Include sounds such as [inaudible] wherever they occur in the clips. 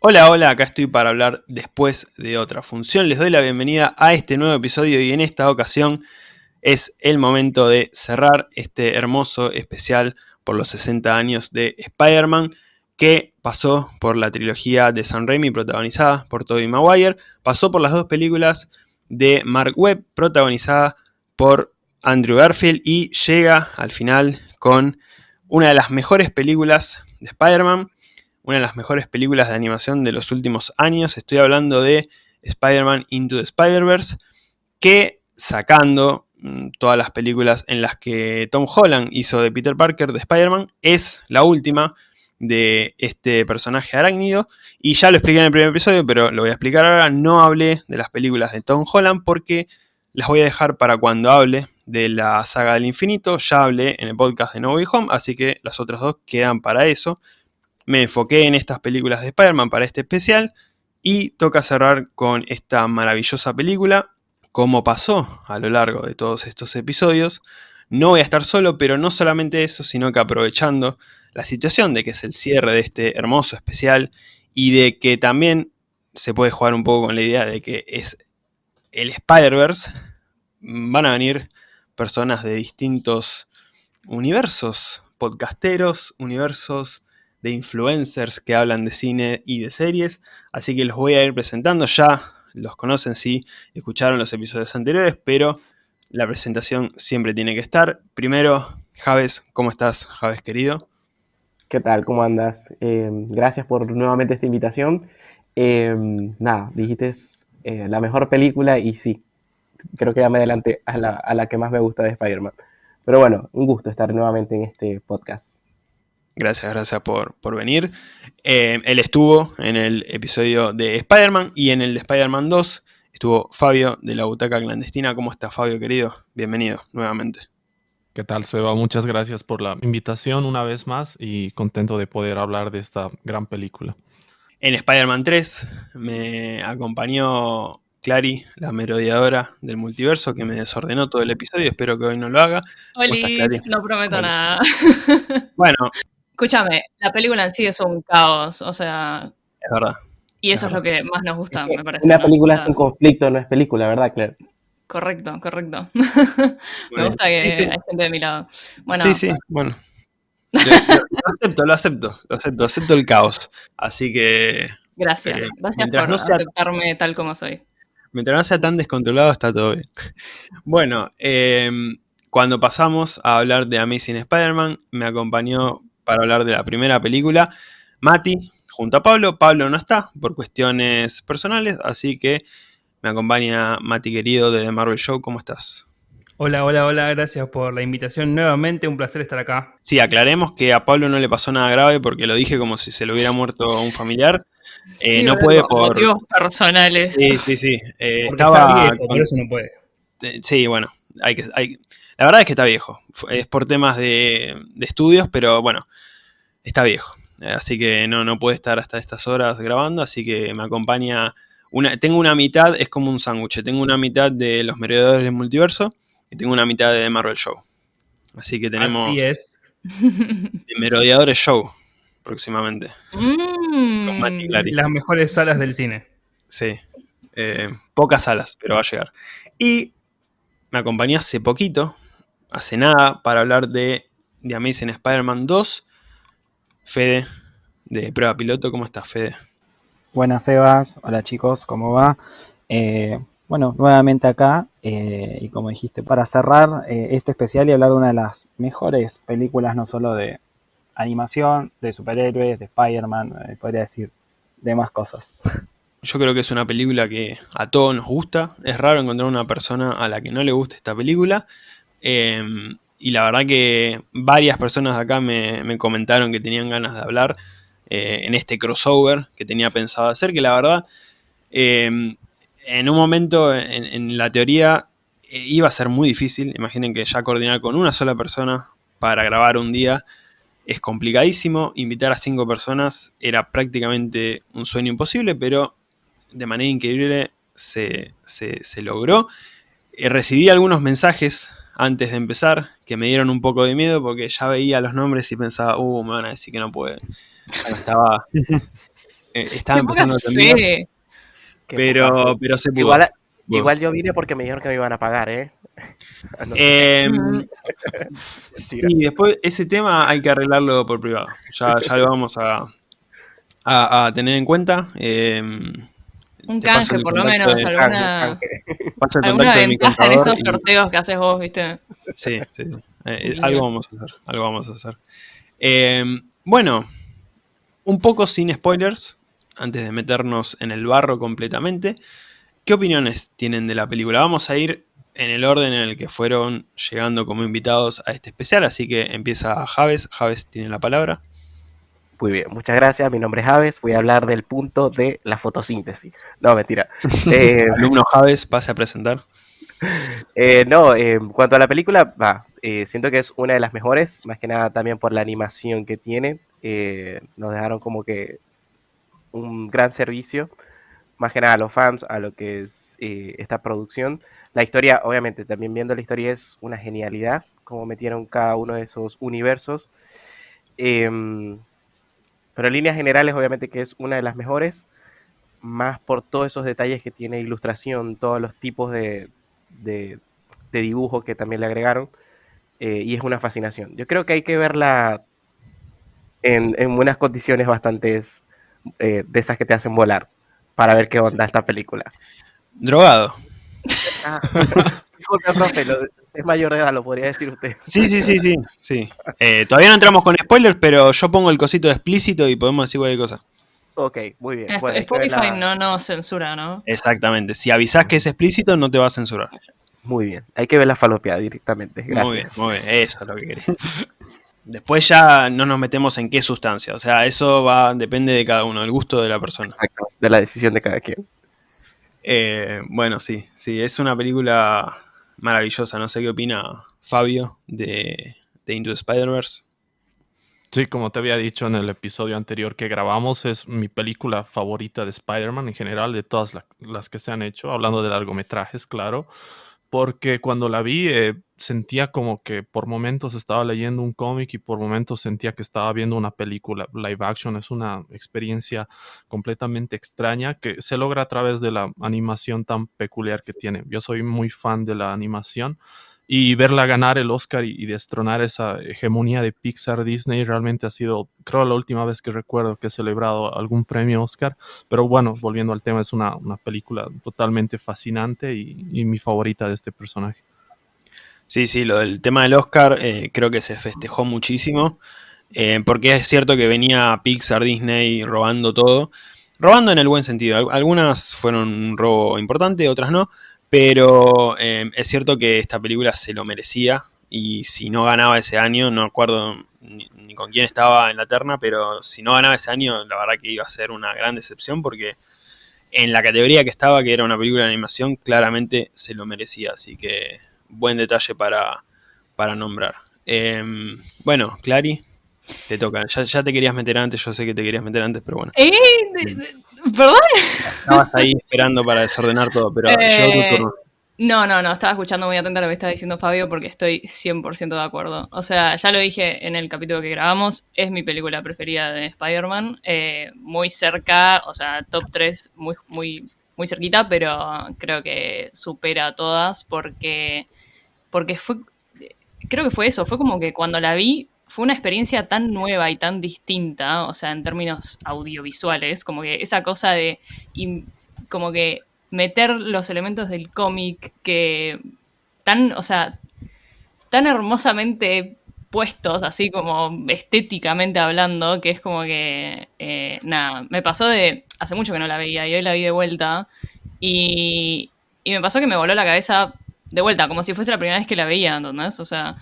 Hola, hola, acá estoy para hablar después de otra función. Les doy la bienvenida a este nuevo episodio y en esta ocasión es el momento de cerrar este hermoso especial por los 60 años de Spider-Man que pasó por la trilogía de Sam Raimi protagonizada por Tobey Maguire, pasó por las dos películas de Mark Webb protagonizadas por Andrew Garfield y llega al final con una de las mejores películas de Spider-Man una de las mejores películas de animación de los últimos años. Estoy hablando de Spider-Man Into the Spider-Verse, que sacando mm, todas las películas en las que Tom Holland hizo de Peter Parker de Spider-Man, es la última de este personaje arácnido. Y ya lo expliqué en el primer episodio, pero lo voy a explicar ahora. No hablé de las películas de Tom Holland porque las voy a dejar para cuando hable de la saga del infinito. Ya hablé en el podcast de No Way Home, así que las otras dos quedan para eso me enfoqué en estas películas de Spider-Man para este especial y toca cerrar con esta maravillosa película. Como pasó a lo largo de todos estos episodios, no voy a estar solo, pero no solamente eso, sino que aprovechando la situación de que es el cierre de este hermoso especial y de que también se puede jugar un poco con la idea de que es el Spider-Verse, van a venir personas de distintos universos, podcasteros, universos de influencers que hablan de cine y de series, así que los voy a ir presentando, ya los conocen si escucharon los episodios anteriores, pero la presentación siempre tiene que estar. Primero, Javes, ¿cómo estás, Javes querido? ¿Qué tal? ¿Cómo andas? Eh, gracias por nuevamente esta invitación. Eh, nada, dijiste eh, la mejor película y sí, creo que ya me adelanté a la, a la que más me gusta de Spider-Man. Pero bueno, un gusto estar nuevamente en este podcast. Gracias, gracias por, venir. Eh, él estuvo en el episodio de Spider-Man y en el de Spider-Man 2 estuvo Fabio de la Butaca Clandestina. ¿Cómo está Fabio, querido? Bienvenido nuevamente. ¿Qué tal, Seba? Muchas gracias por la invitación una vez más y contento de poder hablar de esta gran película. En Spider-Man 3 me acompañó Clary, la merodeadora del multiverso, que me desordenó todo el episodio. Espero que hoy no lo haga. Hola, no prometo nada. Bueno, Escúchame, la película en sí es un caos, o sea. Es verdad. Y eso es, lo que más nos gusta, me parece. Una película sin conflicto no es película, ¿verdad, Claire? Correcto, correcto. [laughs] me gusta que hay gente de mi lado. Bueno, sí, sí, bueno. Lo, acepto, lo acepto, lo acepto, acepto el caos. Así que. Gracias, eh, gracias por aceptarme tal como soy. Mientras no sea tan descontrolado, está todo bien. Bueno, eh, cuando pasamos a hablar de Amazing Spider-Man, me acompañó para hablar de la primera película. Mati, junto a Pablo. Pablo no está por cuestiones personales, así que me acompaña Mati querido de The Marvel Show. ¿Cómo estás? Hola, hola, hola, gracias por la invitación nuevamente, un placer estar acá. Sí, aclaremos que a Pablo no le pasó nada grave porque lo dije como si se le hubiera muerto un familiar. Eh, no puede por motivos personales. Sí, sí, sí. Eh, estaba por eso no puede. Eh, sí, bueno, hay que, hay, la verdad es que está viejo. Es por temas de, estudios, pero bueno, está viejo. Así que no, no puede estar hasta estas horas grabando, así que me acompaña... Una, tengo una mitad, es como un sándwich. Tengo una mitad de los merodeadores del multiverso y tengo una mitad de Marvel Show. Así que tenemos... Así es. Merodeadores Show, próximamente. Mm. Las mejores salas del cine. Sí. Eh, pocas salas, pero va a llegar. Y me acompañó hace poquito, hace nada para hablar de The Amazing Spider-Man 2. Fede, de Prueba Piloto, ¿cómo estás, Fede? Buenas, Sebas. Hola, chicos, ¿cómo va? Eh, bueno, nuevamente acá, eh, y como dijiste, para cerrar eh, este especial y hablar de una de las mejores películas, no solo de animación, de superhéroes, de Spider-Man, podría decir, de más cosas. Yo creo que es una película que a todos nos gusta. Es raro encontrar una persona a la que no le guste esta película. Em, y la verdad que varias personas de acá me, comentaron que tenían ganas de hablar eh, en este crossover que tenía pensado hacer, que la verdad, em, en un momento en, la teoría eh, iba a ser muy difícil. Imaginen que ya coordinar con una sola persona para grabar un día es complicadísimo. Invitar a cinco personas era prácticamente un sueño imposible, pero de manera increíble se, logró. Eh, recibí algunos mensajes antes de empezar que me dieron un poco de miedo porque ya veía los nombres y pensaba, uh, me van a decir que no puede. estaba [laughs] Eh, estaba empezando a. Qué pero, pero se pudo. Igual, Bueno. igual yo vine porque me dijeron que me iban a pagar, ¿eh? [laughs] No. Eh, sí, después ese tema hay que arreglarlo por privado. Ya, ya lo vamos a, a- a tener en cuenta. Eh, Un canje, por lo menos, de- alguna, el alguna ventaja en esos y- sorteos que haces vos, ¿viste? Sí, sí. Eh, Bien. algo vamos a hacer, algo vamos a hacer. Eh, bueno, un poco sin spoilers, antes de meternos en el barro completamente. ¿Qué opiniones tienen de la película? Vamos a ir en el orden en el que fueron llegando como invitados a este especial, así que empieza Javes. Javes tiene la palabra. Muy bien, muchas gracias. Mi nombre es Javes. Voy a hablar del punto de la fotosíntesis. No, mentira. [laughs] Eh, Alumno Javes, pase a presentar. [laughs] eh, no, eh, en cuanto a la película, va, eh, siento que es una de las mejores, más que nada también por la animación que tiene. Eh, nos dejaron como que un gran servicio, más que nada a los fans, a lo que es eh, esta producción. La historia, obviamente, también viendo la historia es una genialidad, como metieron cada uno de esos universos. Em, pero en líneas generales, obviamente que es una de las mejores, más por todos esos detalles que tiene ilustración, todos los tipos de, de, de dibujo que también le agregaron, eh, y es una fascinación. Yo creo que hay que verla en, en unas condiciones bastante de esas que te hacen volar, para ver qué onda esta película. Drogado. Ah, [laughs] disculpe, profe, lo- es mayor de edad, lo podría decir usted. [laughs] Sí, sí, sí, sí. sí. Eh, todavía no entramos con spoilers, pero yo pongo el cosito de explícito y podemos decir cualquier cosa. Ok, muy bien. Bueno, Spotify no nos censura, ¿no? Exactamente. Si avisás que es explícito, no te va a censurar. Muy bien, hay que ver la falopeada directamente. Gracias. Muy bien, muy bien. Eso es lo que quería. [laughs] Después ya no nos metemos en qué sustancia. O sea, eso va depende de cada uno, del gusto de la persona. Exacto, de la decisión de cada quien. Eh, bueno, sí, sí, es una película maravillosa. No sé qué opina Fabio de, de Into Spider-Verse. Sí, como te había dicho en el episodio anterior que grabamos, es mi película favorita de Spider-Man en general, de todas la- las que se han hecho, hablando de largometrajes, claro, porque cuando la vi eh, sentía como que por momentos estaba leyendo un cómic y por momentos sentía que estaba viendo una película live action. Es una experiencia completamente extraña que se logra a través de la animación tan peculiar que tiene. Yo soy muy fan de la animación y verla ganar el Oscar y, y destronar esa hegemonía de Pixar Disney realmente ha sido, creo, la última vez que recuerdo que he celebrado algún premio Oscar. Pero bueno, volviendo al tema, es una, una película totalmente fascinante y, y mi favorita de este personaje. Sí, sí, lo del tema del Oscar eh, creo que se festejó muchísimo. eh, porque es cierto que venía Pixar, Disney robando todo. Robando en el buen sentido. Al- Algunas fueron un robo importante, otras no. Pero eh, es cierto que esta película se lo merecía. Y si no ganaba ese año, no acuerdo ni, ni con quién estaba en la terna, pero si no ganaba ese año, la verdad que iba a ser una gran decepción porque en la categoría que estaba, que era una película de animación, claramente se lo merecía. Así que buen detalle para, para nombrar. Em, bueno, Clary, te toca. Ya, ya te querías meter antes, yo sé que te querías meter antes, pero bueno. ¿Eh? ¿Perdón? Estabas ahí esperando para desordenar todo, pero tu Eh. No, no, no, estaba escuchando muy atenta lo que estaba diciendo Fabio porque estoy 100% de acuerdo. O sea, ya lo dije en el capítulo que grabamos, es mi película preferida de Spider-Man, eh, muy cerca, o sea, top 3 muy, muy, muy cerquita, pero creo que supera a todas porque, porque fue, creo que fue eso, fue como que cuando la vi fue una experiencia tan nueva y tan distinta, o sea, en términos audiovisuales, como que esa cosa de, im- como que meter los elementos del cómic que tan, o sea, tan hermosamente puestos, así como estéticamente hablando, que es como que, eh, nada, me pasó de, hace mucho que no la veía y hoy la vi de vuelta y, y me pasó que me voló la cabeza de vuelta, como si fuese la primera vez que la veía, ¿entendés? O sea,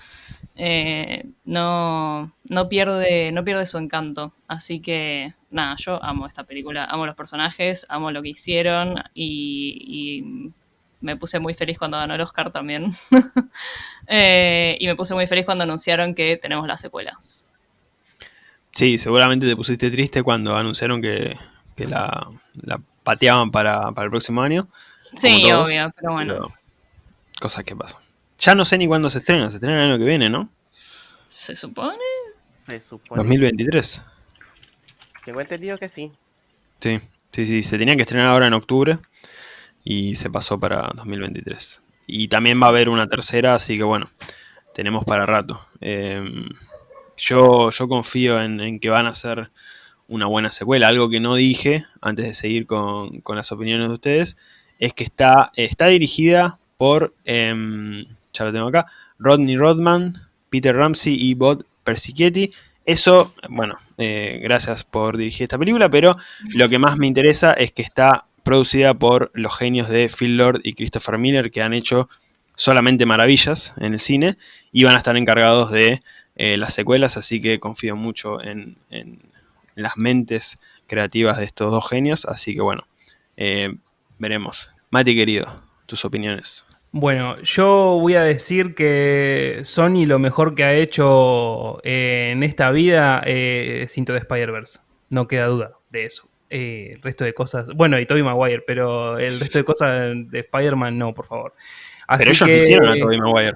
eh, no, no, pierde, no pierde su encanto. Así que, nada, yo amo esta película, amo los personajes, amo lo que hicieron y, y me puse muy feliz cuando ganó el Oscar también. [laughs] Eh, y me puse muy feliz cuando anunciaron que tenemos las secuelas. Sí, seguramente te pusiste triste cuando anunciaron que, que la, la pateaban para, para el próximo año. Sí, obvio, pero bueno. pero cosas que pasan. Ya no sé ni cuándo se estrena, se estrena el año que viene, ¿no? ¿Se supone? Se supone. 2023. Tengo entendido que sí. Sí, sí, sí, se tenía que estrenar ahora en octubre y se pasó para 2023. Y también va a haber una tercera, así que bueno, tenemos para rato. Em, yo, yo confío en, que van a ser una buena secuela. Algo que no dije antes de seguir con, las opiniones de ustedes es que está, está dirigida por, em, ya lo tengo acá, Rodney Rodman, Peter Ramsey y Bob Persichetti. Eso, bueno, eh, gracias por dirigir esta película, pero lo que más me interesa es que está producida por los genios de Phil Lord y Christopher Miller, que han hecho solamente maravillas en el cine, y van a estar encargados de eh, las secuelas, así que confío mucho en, las mentes creativas de estos dos genios, así que bueno, eh, veremos. Mati querido, tus opiniones. Bueno, yo voy a decir que Sony lo mejor que ha hecho eh, en esta vida es Cinto de Spider-Verse. No queda duda de eso. Eh, el resto de cosas, bueno, y Tobey Maguire, pero el resto de cosas de Spider-Man no, por favor. pero ellos que, hicieron a Tobey Maguire.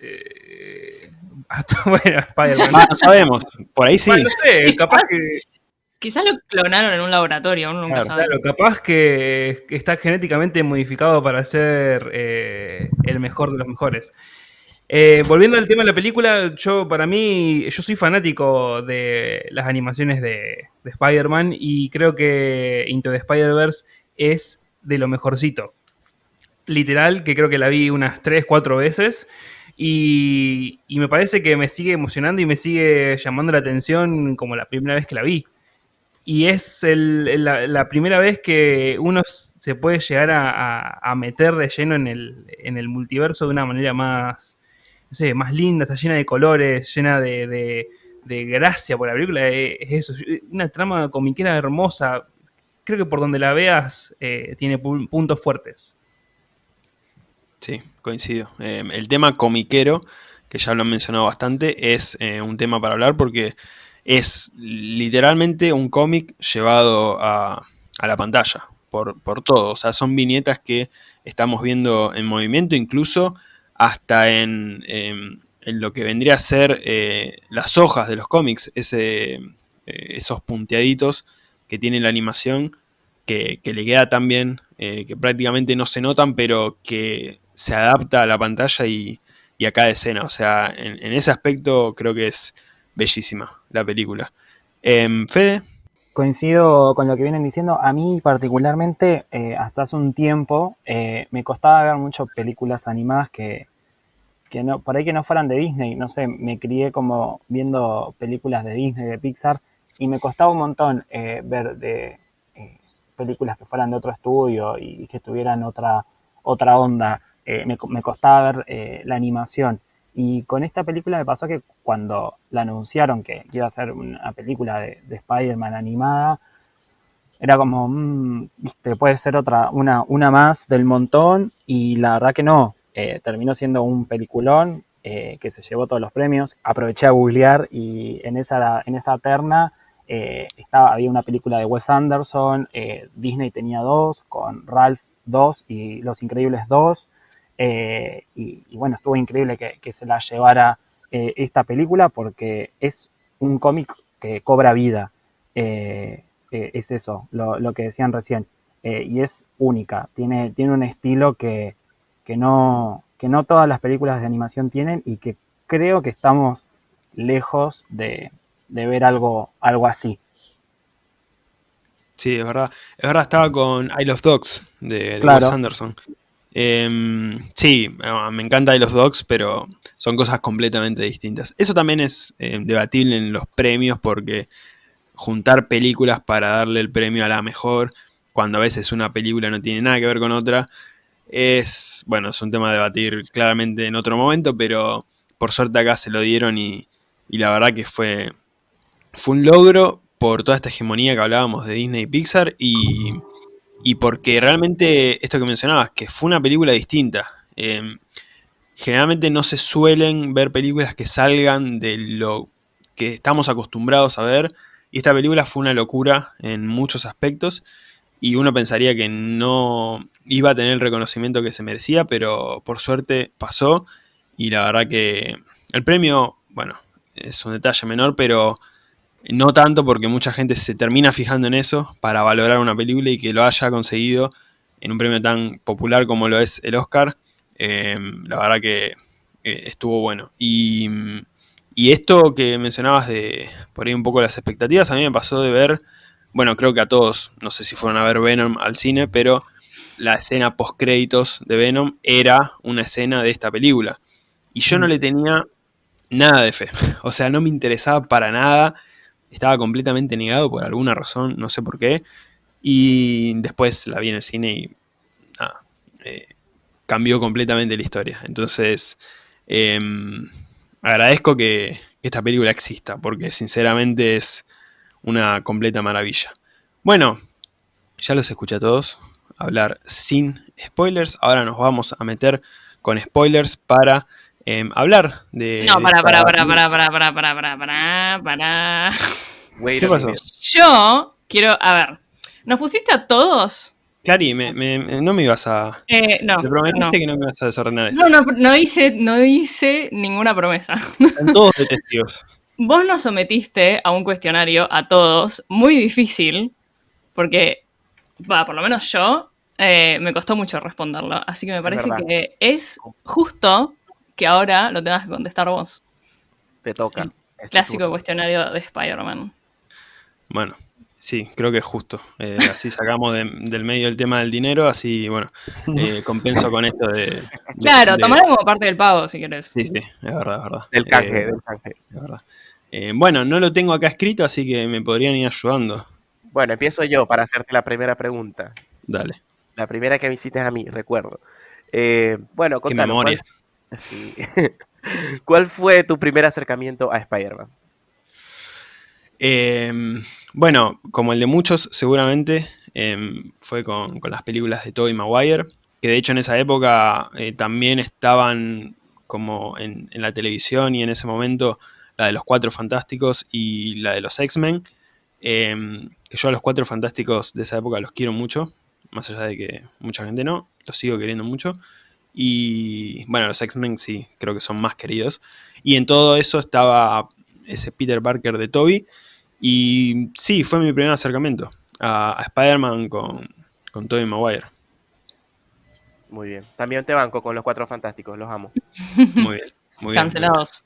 Eh, [laughs] bueno, Spider-Man. Ah, no sabemos, por ahí sí. no sé, capaz que Quizás lo clonaron en un laboratorio, uno nunca sabe. Claro, capaz que, está genéticamente modificado para ser eh, el mejor de los mejores. Eh, volviendo al tema de la película, yo para mí, yo soy fanático de las animaciones de, Spider-Man y creo que Into the Spider-Verse es de lo mejorcito. Literal, que creo que la vi unas 3, 4 veces y, y me parece que me sigue emocionando y me sigue llamando la atención como la primera vez que la vi y es la, primera vez que uno se puede llegar a, meter de lleno en el, multiverso de una manera más, no sé, más linda, está llena de colores, llena de, gracia por la película, eh, es eso, una trama comiquera hermosa, creo que por donde la veas eh, tiene puntos fuertes. Sí, coincido. Eh, el tema comiquero, que ya lo han mencionado bastante, es un tema para hablar porque es literalmente un cómic llevado a, la pantalla, por, todo. O sea, son viñetas que estamos viendo en movimiento, incluso hasta en, lo que vendría a ser eh, las hojas de los cómics, ese, eh, esos punteaditos que tiene la animación, que, le queda tan bien, eh, que prácticamente no se notan, pero que se adapta a la pantalla y, a cada escena. O sea, en ese aspecto creo que es bellísima la película. Em, Fede. Coincido con lo que vienen diciendo. A mí particularmente, eh, hasta hace un tiempo, eh, me costaba ver muchas películas animadas que, no, por ahí que no fueran de Disney. No sé, me crié como viendo películas de Disney, de Pixar, y me costaba un montón eh, ver de películas que fueran de otro estudio y que tuvieran otra, otra onda. Me, me, costaba ver la animación. Y con esta película me pasó que cuando la anunciaron que iba a ser una película de, Spider-Man animada, era como, mmm, viste, puede ser otra, una, una más del montón, y la verdad que no, eh, terminó siendo un peliculón eh, que se llevó todos los premios. Aproveché a googlear y en esa, en esa terna eh, estaba, había una película de Wes Anderson, Disney tenía dos, con Ralph 2 y Los Increíbles 2. Eh, y, bueno, estuvo increíble que, se la llevara eh, esta película porque es un cómic que cobra vida. Eh, es eso, lo, que decían recién. y es única, tiene, tiene un estilo que, no, que no todas las películas de animación tienen y que creo que estamos lejos de, ver algo, algo así. Sí, es verdad. Es verdad, estaba con I Love Dogs de, de Wes Anderson. Em, sí, me encanta de los Dogs, pero son cosas completamente distintas. Eso también es em, debatible en los premios porque juntar películas para darle el premio a la mejor, cuando a veces una película no tiene nada que ver con otra, es, bueno, es un tema a debatir claramente en otro momento, pero por suerte acá se lo dieron y, y la verdad que fue, fue un logro por toda esta hegemonía que hablábamos de Disney y Pixar y y porque realmente, esto que mencionabas, que fue una película distinta. Em, generalmente no se suelen ver películas que salgan de lo que estamos acostumbrados a ver. Y esta película fue una locura en muchos aspectos. Y uno pensaría que no iba a tener el reconocimiento que se merecía, pero por suerte pasó. Y la verdad que el premio, bueno, es un detalle menor, pero No tanto porque mucha gente se termina fijando en eso para valorar una película y que lo haya conseguido en un premio tan popular como lo es el Oscar, eh, la verdad que eh, estuvo bueno. Y, y, esto que mencionabas de por ahí un poco las expectativas, a mí me pasó de ver, bueno, creo que a todos, no sé si fueron a ver Venom al cine, pero la escena post créditos de Venom era una escena de esta película. Y yo no le tenía nada de fe. [laughs] O sea, no me interesaba para nada. Estaba completamente negado por alguna razón, no sé por qué. Y después la vi en el cine y nada, eh, cambió completamente la historia. Entonces, em, agradezco que, que esta película exista, porque sinceramente es una completa maravilla. Bueno, ya los escuché a todos hablar sin spoilers. Ahora nos vamos a meter con spoilers para eh, hablar de... No, para, para, para, para, para, para, para, para, para, para. ¿Qué pasó? Yo quiero, a ver, ¿nos pusiste a todos? Clary, me, me, no me ibas a... Eh, no. Me prometiste no. que no me ibas a desordenar esto. No, no, no hice, no hice ninguna promesa. Están todos de testigos. [laughs] Vos nos sometiste a un cuestionario a todos muy difícil, porque, va, por lo menos yo, eh, me costó mucho responderlo. Así que me parece que es justo que ahora lo tengas que contestar vos. Te toca. Clásico turno. cuestionario de Spider-Man. Bueno, sí, creo que es justo. Eh, así sacamos de- del medio el tema del dinero, así, bueno, [laughs] eh, compenso con esto de... de- Claro, de- tomalo como parte del pago si querés. Sí, sí, es verdad, es verdad. Del canje, Eh, del canje. es verdad. Eh, bueno, no lo tengo acá escrito, así que me podrían ir ayudando. Bueno, empiezo yo para hacerte la primera pregunta. Dale, La primera que me hiciste a mí, recuerdo. Eh, bueno, qué contanos, memoria. ¿cuál, [laughs] ¿Cuál fue tu primer acercamiento a Spider-Man? Eh, bueno, como el de muchos, seguramente eh, fue con, las películas de Tobey Maguire, que de hecho en esa época eh, también estaban como en, en la televisión y en ese momento la de los Cuatro Fantásticos y la de los X-Men, eh, que yo a los Cuatro Fantásticos de esa época los quiero mucho, más allá de que mucha gente no, los sigo queriendo mucho. Y bueno, los X-Men sí, creo que son más queridos. Y en todo eso estaba ese Peter Parker de Toby. Y sí, fue mi primer acercamiento a, a Spider-Man con, con Tobey Maguire. Muy bien. También te banco con los Cuatro Fantásticos, los amo. Muy bien. Muy bien. Cancelados.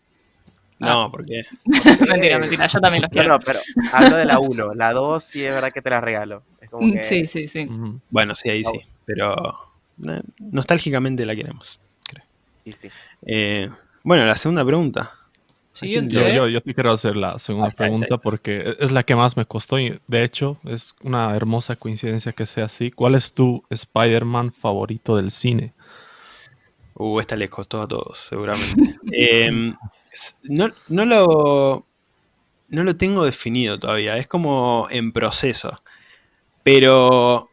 No, porque [laughs] mentira, mentira, yo también los quiero. no, pero hablo de la 1. La 2 sí es verdad que te la regalo. Es como Mm, que Sí, sí, sí. Bueno, sí, ahí sí. Pero nostálgicamente la queremos. creo. sí, sí. Eh, bueno, la segunda pregunta. Siguiente. Yo, yo, yo te quiero hacer la segunda está, pregunta está. porque es la que más me costó y de hecho es una hermosa coincidencia que sea así. ¿Cuál es tu Spider-Man favorito del cine? Uh, esta les costó a todos, seguramente. [laughs] Eh, s- no, no lo. No lo tengo definido todavía. Es como en proceso. Pero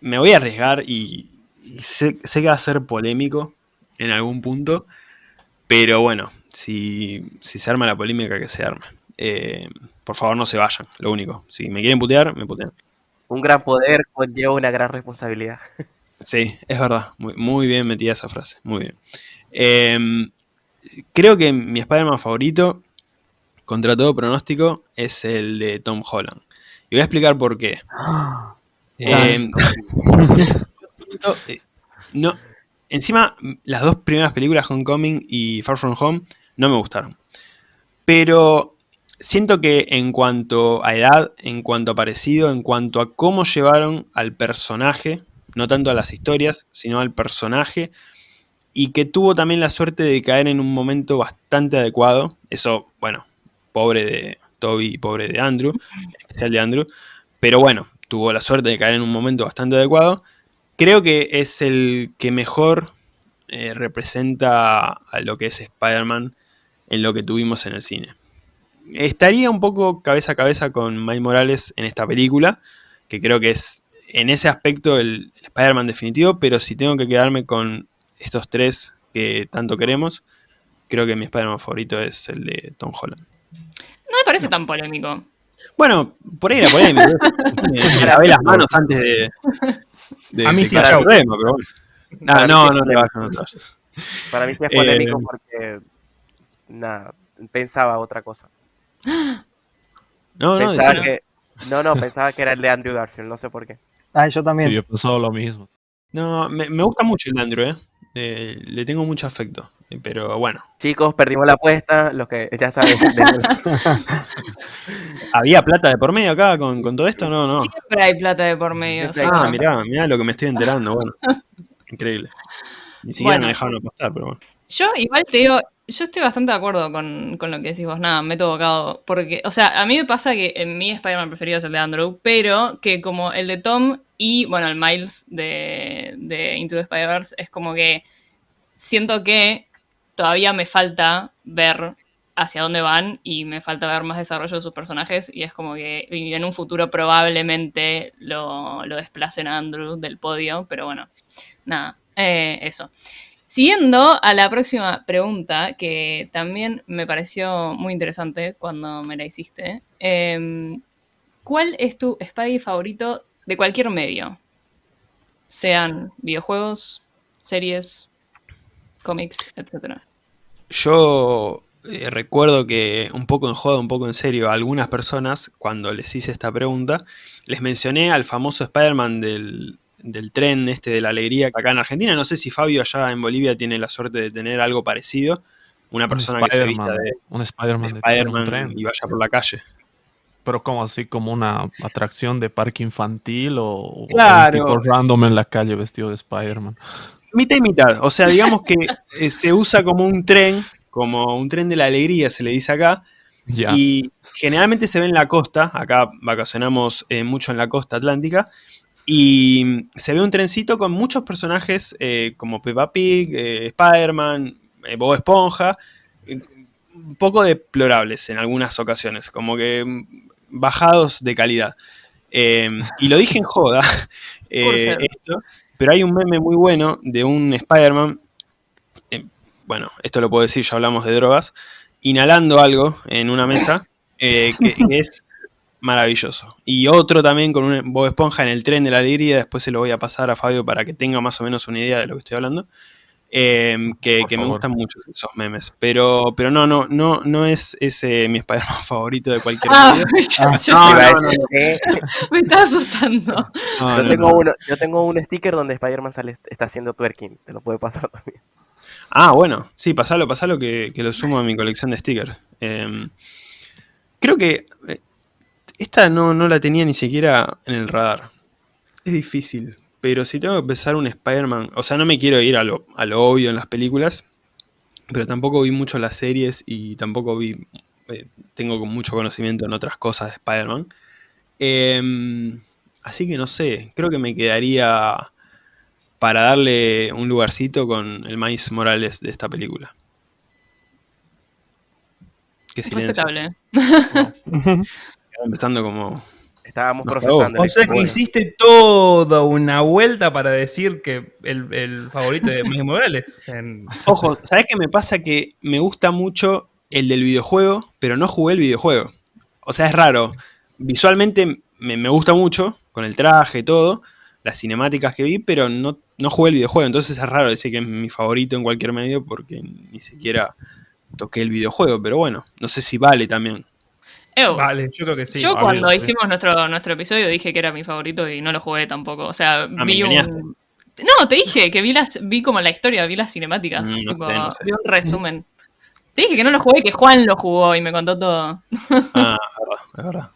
me voy a arriesgar y sé, sé que va a ser polémico en algún punto. Pero bueno, si, si se arma la polémica, que se arme. Eh, por favor, no se vayan, lo único. Si me quieren putear, me putean. Un gran poder conlleva una gran responsabilidad. Sí, es verdad. Muy, muy bien metida esa frase. Muy bien. Eh, creo que mi Spider-Man favorito, contra todo pronóstico, es el de Tom Holland. Y voy a explicar por qué. [gasps] Eh, yo [laughs] siento, eh, no, encima, las dos primeras películas, Homecoming y Far From Home, no me gustaron. Pero siento que en cuanto a edad, en cuanto a parecido, en cuanto a cómo llevaron al personaje, no tanto a las historias, sino al personaje, y que tuvo también la suerte de caer en un momento bastante adecuado. Eso, bueno, pobre de Toby y pobre de Andrew, en especial de Andrew, pero bueno, tuvo la suerte de caer en un momento bastante adecuado. Creo que es el que mejor eh, representa a lo que es Spider-Man en lo que tuvimos en el cine. Estaría un poco cabeza a cabeza con Miles Morales en esta película, que creo que es en ese aspecto el Spider-Man definitivo, pero si tengo que quedarme con estos tres que tanto queremos, creo que mi Spider-Man favorito es el de Tom Holland. No me parece tan polémico. Bueno, por ahí la polémica. [laughs] me, me lavé las manos antes de. De A mí de sí, chau. problema, pero bueno. Para no, no no te vayas. Para mí sí es Eh, polémico porque. Nada, pensaba otra cosa. No, no, Pensaba que, no, no, pensaba que era el de Andrew Garfield, no sé por qué. Ah, yo también. Sí, yo he pensado lo mismo. No, me, me gusta mucho el Andrew, ¿eh? Eh, Le tengo mucho afecto. eh, Pero bueno, Chicos, perdimos la apuesta, los que ya saben. [laughs] [laughs] ¿había plata de por medio acá con, con todo esto? No, no. Siempre hay plata de por medio. o sea, Ah, mirá, mirá lo que me estoy enterando, bueno. [laughs] Increíble. Ni siquiera Bueno. me dejaron apostar, pero bueno. Yo igual te digo, yo estoy bastante de acuerdo con, con lo que decís vos, nada, me he tocado, porque, o sea, a mí me pasa que en mi Spider-Man preferido es el de Andrew, pero que como el de Tom y, bueno, el Miles de, de Into the Spider-Verse es como que siento que todavía me falta ver hacia dónde van y me falta ver más desarrollo de sus personajes y es como que en un futuro probablemente lo, lo desplacen a Andrew del podio, pero bueno, nada, eh, eso. Siguiendo a la próxima pregunta, que también me pareció muy interesante cuando me la hiciste. em, ¿Cuál es tu Spidey favorito de cualquier medio? Sean videojuegos, series, cómics, etcétera. Yo eh, recuerdo que un poco en joda, un poco en serio, a algunas personas, cuando les hice esta pregunta, les mencioné al famoso Spider-Man del, del tren este de la alegría acá en Argentina. No sé si Fabio allá en Bolivia tiene la suerte de tener algo parecido. Una persona que se vista de, un de Spider-Man de, un Spider-Man tren. y vaya por la calle. Pero como así, como una atracción de parque infantil o, o Claro. un tipo random en la calle vestido de Spider-Man. Mitad y mitad. O sea, digamos que eh, se usa como un tren, como un tren de la alegría, se le dice acá. Ya. Y generalmente se ve en la costa, acá vacacionamos eh, mucho en la costa atlántica, y se ve un trencito con muchos personajes eh, como Peppa Pig, Spider-Man, Bob Esponja, un poco deplorables en algunas ocasiones, como que mm, bajados de calidad. Eh, y lo dije en joda, [laughs] eh, esto, pero hay un meme muy bueno de un Spider-Man, eh, bueno, esto lo puedo decir, ya hablamos de drogas, inhalando algo en una mesa, que, que [laughs] es maravilloso. Y otro también con un Bob Esponja en el tren de la alegría, después se lo voy a pasar a Fabio para que tenga más o menos una idea de lo que estoy hablando. Eh, que, me gustan mucho esos memes. Pero, pero no, no, no, no es ese mi Spider-Man [laughs] favorito de cualquier Ah, yo, [laughs] Ah, yo [laughs] no, me estaba asustando. No, yo, no, tengo no. uno, yo tengo un sticker donde Spider-Man sale, está haciendo twerking. Te lo puede pasar también. Ah, bueno, sí, pasalo, pasalo que, que lo sumo a mi colección de stickers. Eh, creo que eh, esta no, no la tenía ni siquiera en el radar. Es difícil, pero si tengo que pensar un Spider-Man, o sea, no me quiero ir a lo, a lo obvio en las películas, pero tampoco vi mucho las series y tampoco vi, eh, tengo mucho conocimiento en otras cosas de Spider-Man. Eh, así que no sé, creo que me quedaría para darle un lugarcito con el Miles Morales de esta película. Qué silencio. Respetable. [laughs] Empezando como... Estábamos Nos procesando. O sea que bueno. hiciste toda una vuelta para decir que el, el favorito de Miles Morales. En- Ojo, ¿sabes qué me pasa? Que me gusta mucho el del videojuego, pero no jugué el videojuego. O sea, es raro. Visualmente me, me gusta mucho, con el traje y todo, las cinemáticas que vi, pero no, no jugué el videojuego. Entonces es raro decir que es mi favorito en cualquier medio porque ni siquiera toqué el videojuego. Pero bueno, no sé si vale también. Ew, vale, yo creo que sí. yo cuando sí. hicimos nuestro, nuestro episodio dije que era mi favorito y no lo jugué tampoco. O sea, Ah, vi un. No, te dije que vi las, vi como la historia, vi las cinemáticas. Mm, no tipo, sé, no sé. Vi un resumen. Te dije que no lo jugué, que Juan lo jugó y me contó todo. Ah, es [laughs] verdad, es verdad.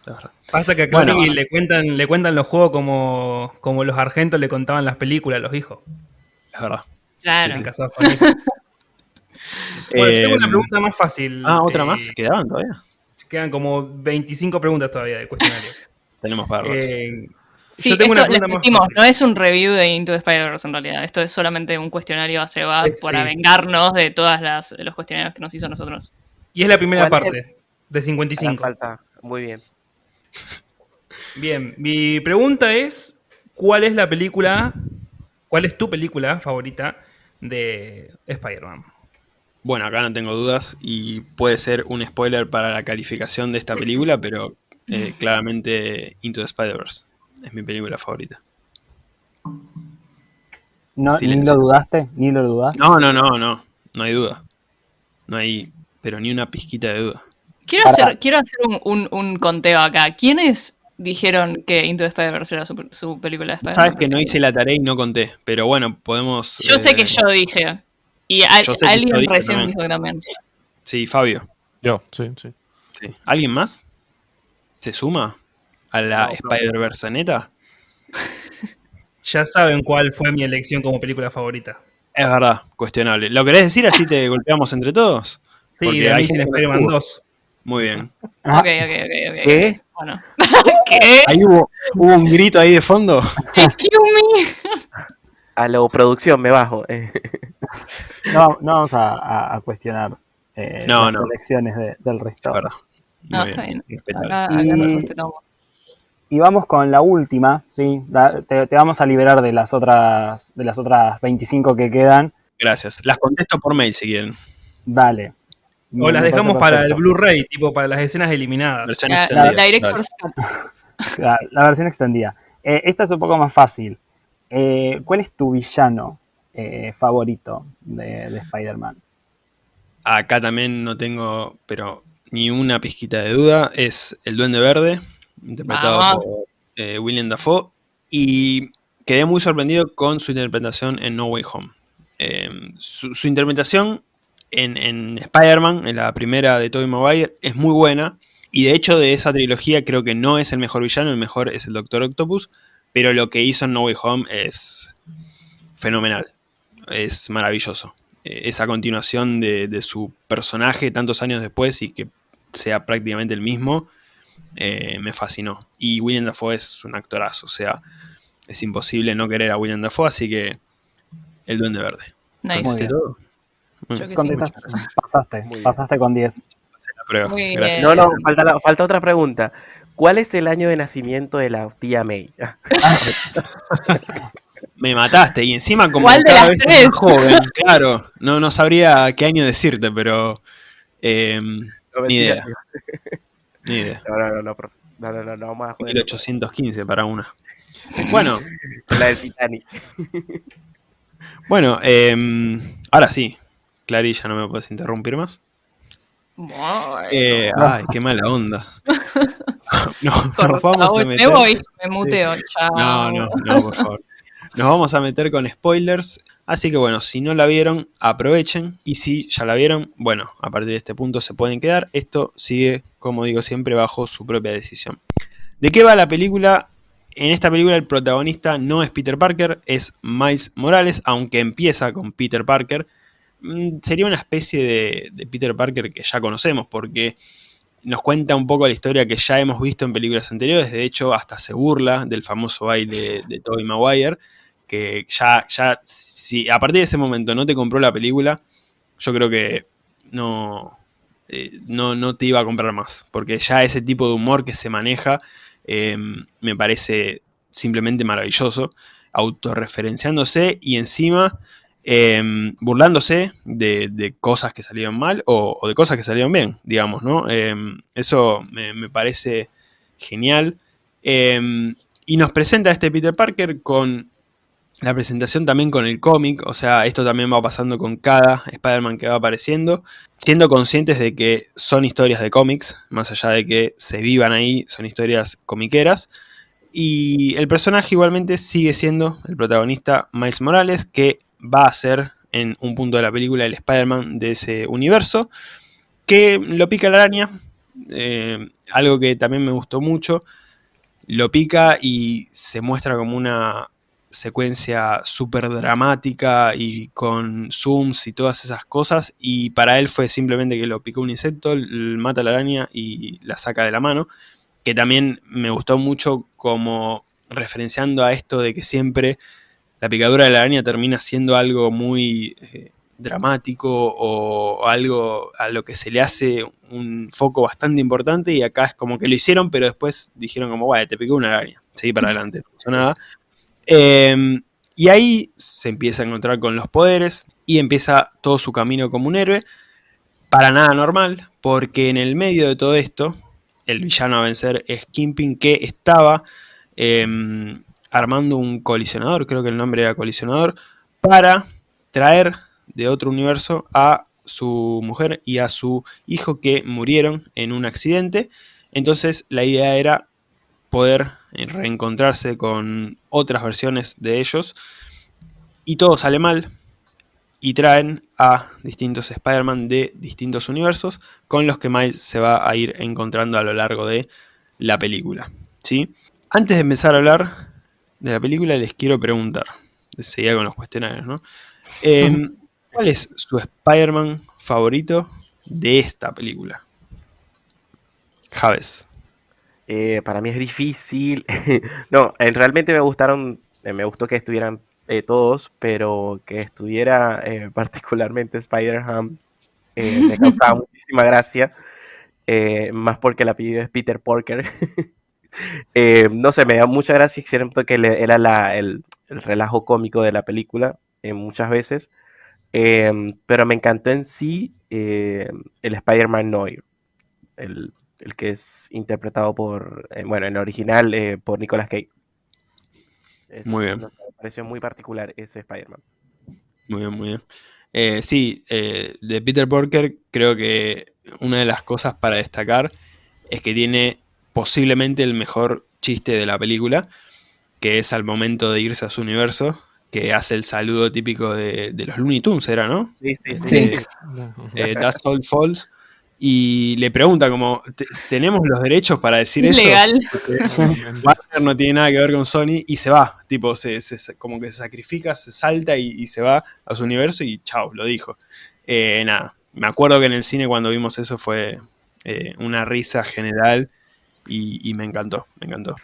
es verdad. Pasa que a Bueno. Clary le cuentan, le cuentan los juegos como, como los argentos le contaban las películas a los hijos. Es verdad. Claro. Sí, sí. casados con hijos. [laughs] Bueno, yo tengo una Eh, pregunta más fácil. Ah, otra eh, más. ¿Quedaban todavía? Quedan como 25 preguntas todavía del cuestionario. [laughs] Tenemos para. Eh, Sí, yo tengo esto una les fácil. no es un review de Into the Spider-Verse en realidad. Esto es solamente un cuestionario a Seba Eh, para sí. vengarnos de todas las los cuestionarios que nos hizo a nosotros. Y es la primera ¿Cuál es parte de Hará 55. falta. Muy bien. Bien, mi pregunta es, ¿cuál es la película, cuál es tu película favorita de Spider-Man? Bueno, acá no tengo dudas y puede ser un spoiler para la calificación de esta película, pero eh, [laughs] claramente Into the Spider-Verse es mi película favorita. No, ¿Ni lo dudaste? ¿Ni lo dudaste? No, no, no, no, no hay duda. No hay, pero ni una pizquita de duda. Quiero Para- hacer, quiero hacer un, un- un conteo acá. ¿Quiénes dijeron que Into the Spider-Verse era su, su película de Spider-Man? Sabes que no hice la tarea y no conté, pero bueno, podemos... Yo sé eh, que yo dije. Y al- alguien recién también. dijo que también. Sí, Fabio. Yo, sí, sí. Sí. ¿Alguien más? ¿Se suma a la No. Spider-Verse neta? [laughs] Ya saben cuál fue mi elección como película favorita. Es verdad, cuestionable. ¿Lo querés decir así te golpeamos entre todos? Sí, Porque de Amazing Spider-Man no 2. Muy bien. [laughs] Ah, Ok, ok, ok, ok. ¿Qué? Bueno. [laughs] ¿Qué? Ahí hubo, hubo un grito ahí de fondo. Excuse me. A la producción me bajo. [laughs] no, no vamos a, a- a cuestionar eh, No, las no. elecciones de- del verdad. No, está bien. respetable. Acá, acá Y- lo respetamos. Y vamos con la última, ¿sí? Te, te vamos a liberar de las otras de las otras 25 que quedan. Gracias. Las contesto por mail si quieren. Dale. O las dejamos para el. Blu-ray, tipo para las escenas eliminadas. Versión La, extendida. la Director's Dale. Cut. [laughs] La, la versión extendida. Eh, esta es un poco más fácil. Eh, ¿Cuál es tu villano eh, favorito de, de Spider-Man? Acá también no tengo, pero ni una pizquita de duda. Es el Duende Verde, interpretado Vamos. por eh, William Dafoe. Y quedé muy sorprendido con su interpretación en No Way Home. Eh, su, su interpretación en, en Spider-Man, en la primera de Tobey Maguire, es muy buena. Y de hecho, de esa trilogía, creo que no es el mejor villano, el mejor es el Doctor Octopus. Pero lo que hizo en No Way Home es fenomenal. Es maravilloso. Eh, esa continuación de, de su personaje tantos años después y que sea prácticamente el mismo, eh, me fascinó. Y William Dafoe es un actorazo, o sea, es imposible no querer a William Dafoe, así que el Duende Verde. Nice. Muy bien. todo? Yo sí. Pasaste, Muy bien. pasaste con 10. Pasé la prueba. Muy Gracias. bien. No, no, falta, la- falta otra pregunta. ¿Cuál es el año de nacimiento de la tía May? [laughs] Me mataste y encima como ¿Cuál de cada las vez es tres? más joven, [laughs] claro, no, no sabría qué año decirte, pero eh, No, Ni mentira. idea. [laughs] ni idea. No, no, no, no, no, no, no, no vamos a joder. 1815 para una. Bueno, La del Titanic. bueno, eh, ahora sí, Clarilla, no me puedes interrumpir más. Eh, ay, qué mala onda. [laughs] Nos vamos a meter. Me voy, me muteo. Chao. No, no, no, por favor. Nos vamos a meter con spoilers. Así que bueno, si no la vieron, aprovechen. Y si ya la vieron, bueno, a partir de este punto se pueden quedar. Esto sigue, como digo siempre, bajo su propia decisión. ¿De qué va la película? En esta película el protagonista no es Peter Parker, es Miles Morales, aunque empieza con Peter Parker. Mm, Sería una especie de, de Peter Parker que ya conocemos, porque nos cuenta un poco la historia que ya hemos visto en películas anteriores. De hecho, hasta se burla del famoso baile de Tobey Maguire. Que ya, ya, si a partir de ese momento no te compró la película, yo creo que no, eh, no, no te iba a comprar más. Porque ya ese tipo de humor que se maneja eh, me parece simplemente maravilloso. Autorreferenciándose y encima eh, burlándose de, cosas que salieron mal o, de cosas que salieron bien, digamos, ¿no? Eh, eso me, parece genial. Eh, y nos presenta este Peter Parker con la presentación también con el cómic, o sea, esto también va pasando con cada Spider-Man que va apareciendo, siendo conscientes de que son historias de cómics, más allá de que se vivan ahí, son historias comiqueras. Y el personaje igualmente sigue siendo el protagonista Miles Morales, que va a ser en un punto de la película el Spider-Man de ese universo, que lo pica la araña, eh, algo que también me gustó mucho, lo pica y se muestra como una secuencia súper dramática y con zooms y todas esas cosas y para él fue simplemente que lo picó un insecto, mata la araña y la saca de la mano, que también me gustó mucho como referenciando a esto de que siempre la picadura de la araña termina siendo algo muy eh, dramático o algo a lo que se le hace un foco bastante importante y acá es como que lo hicieron pero después dijeron como, vaya, te picó una araña, seguí para adelante, no pasó nada. Eh, y ahí se empieza a encontrar con los poderes y empieza todo su camino como un héroe. Para nada normal, porque en el medio de todo esto, el villano a vencer es Kingpin, que estaba eh, armando un colisionador, creo que el nombre era colisionador, para traer de otro universo a su mujer y a su hijo que murieron en un accidente. Entonces la idea era poder reencontrarse con otras versiones de ellos. Y todo sale mal. Y traen a distintos Spider-Man de distintos universos con los que Miles se va a ir encontrando a lo largo de la película. ¿sí? Antes de empezar a hablar de la película les quiero preguntar, seguía con los cuestionarios, ¿no? Em, [laughs] ¿Cuál es su Spider-Man favorito de esta película? Javes. Eh, para mí es difícil. [laughs] no, eh, realmente me gustaron, eh, me gustó que estuvieran todos, pero que estuviera [laughs] particularmente Spider-Man me causaba muchísima gracia. más porque el apellido es Peter Porker. no sé, me da mucha gracia, siento que era el, el, relajo cómico de la película muchas veces. Em, pero me encantó en sí el Spider-Man Noir. El, el que es interpretado por, eh, bueno, en el original eh, por Nicolas Cage. muy bien. Me pareció muy particular ese Spider-Man. Muy bien, muy bien. Eh, sí, de Peter Porker creo que una de las cosas para destacar es que tiene posiblemente el mejor chiste de la película, que es al momento de irse a su universo, que hace el saludo típico de, los Looney Tunes, ¿era, no? Sí, sí, sí. That's All Falls y le pregunta como, ¿tenemos los derechos para decir eso? Legal. Warner no tiene nada que ver con Sony y se va, tipo, se, como que se sacrifica, se salta y, se va a su universo y chao, lo dijo. Eh, nada, me acuerdo que en el cine cuando vimos eso fue eh, una risa general y, me encantó, me encantó.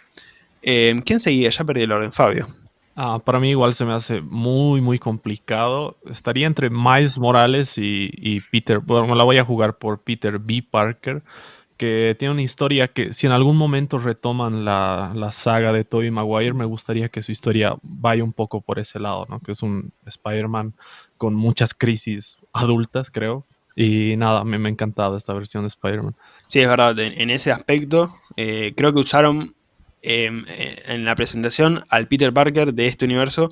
Eh, ¿Quién seguía? Ya perdí el orden, Fabio. Ah, para mí igual se me hace muy, muy complicado. Estaría entre Miles Morales y, Peter. Bueno, me la voy a jugar por Peter B. Parker, que tiene una historia que si en algún momento retoman la, saga de Tobey Maguire, me gustaría que su historia vaya un poco por ese lado, ¿no? Que es un Spider-Man con muchas crisis adultas, creo. Y nada, me, me ha encantado esta versión de Spider-Man. Sí, es verdad. En, ese aspecto, eh, creo que usaron Em, eh, en la presentación al Peter Parker de este universo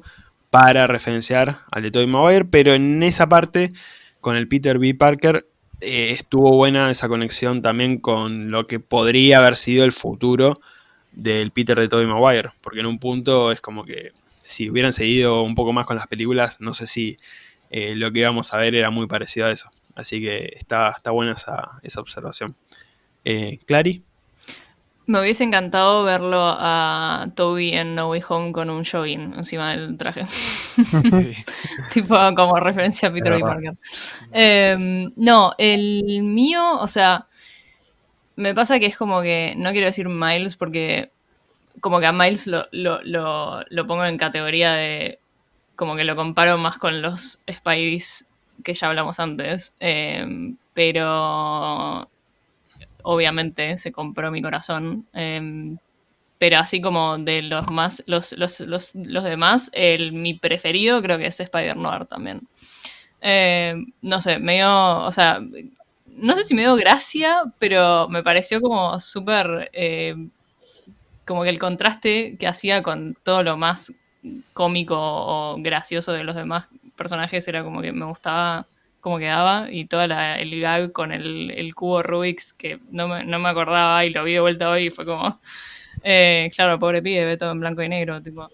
para referenciar al de Tobey Maguire, pero en esa parte, con el Peter B. Parker, eh, estuvo buena esa conexión también con lo que podría haber sido el futuro del Peter de Tobey Maguire, porque en un punto es como que si hubieran seguido un poco más con las películas, no sé si eh, lo que íbamos a ver era muy parecido a eso. Así que está, está buena esa, esa observación. Clary. Me hubiese encantado verlo a Toby en No Way Home con un jogging encima del traje. [laughs] tipo como referencia a Peter B. Parker. Em, no, el mío, o sea, me pasa que es como que, no quiero decir Miles porque como que a Miles lo, lo, pongo en categoría de, como que lo comparo más con los Spideys que ya hablamos antes. Em, pero obviamente se compró mi corazón. Em, pero así como de los más, los, los, los, los demás, el, mi preferido creo que es Spider-Noir también. Em, no sé, medio, o sea, no sé si me dio gracia, pero me pareció como súper, como que el contraste que hacía con todo lo más cómico o gracioso de los demás personajes era como que me gustaba cómo quedaba y todo el gag con el, cubo Rubik's que no me, acordaba y lo vi de vuelta hoy y fue como, eh, claro, pobre pibe, ve todo en blanco y negro, tipo.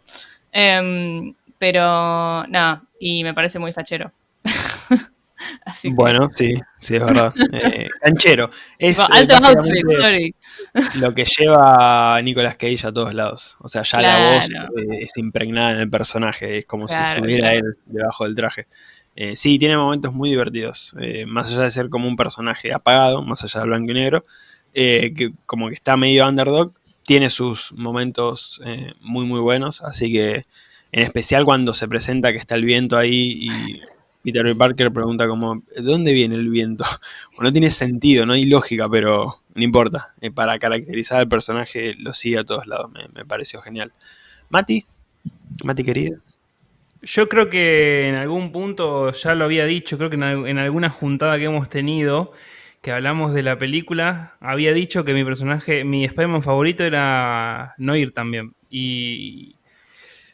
Em, pero nada, y me parece muy fachero. [laughs] bueno, sí, sí, es verdad. [laughs] Eh, canchero. Es alto outfit, sorry. Lo que lleva a Nicolas Cage a todos lados. O sea, ya la voz eh, es impregnada en el personaje, es como si estuviera él debajo del traje. Eh, sí, tiene momentos muy divertidos, eh, más allá de ser como un personaje apagado, más allá del blanco y negro, que como que está medio underdog, tiene sus momentos muy muy buenos, así que en especial cuando se presenta que está el viento ahí y Peter Parker pregunta como, ¿de dónde viene el viento? [laughs] no tiene sentido, no hay lógica, pero no importa, para caracterizar al personaje lo sigue a todos lados, me, me pareció genial. Mati, Mati querida. Yo creo que en algún punto ya lo había dicho, creo que en, alguna juntada que hemos tenido, que hablamos de la película, había dicho que mi personaje, mi Spider-Man favorito era Noir también. Y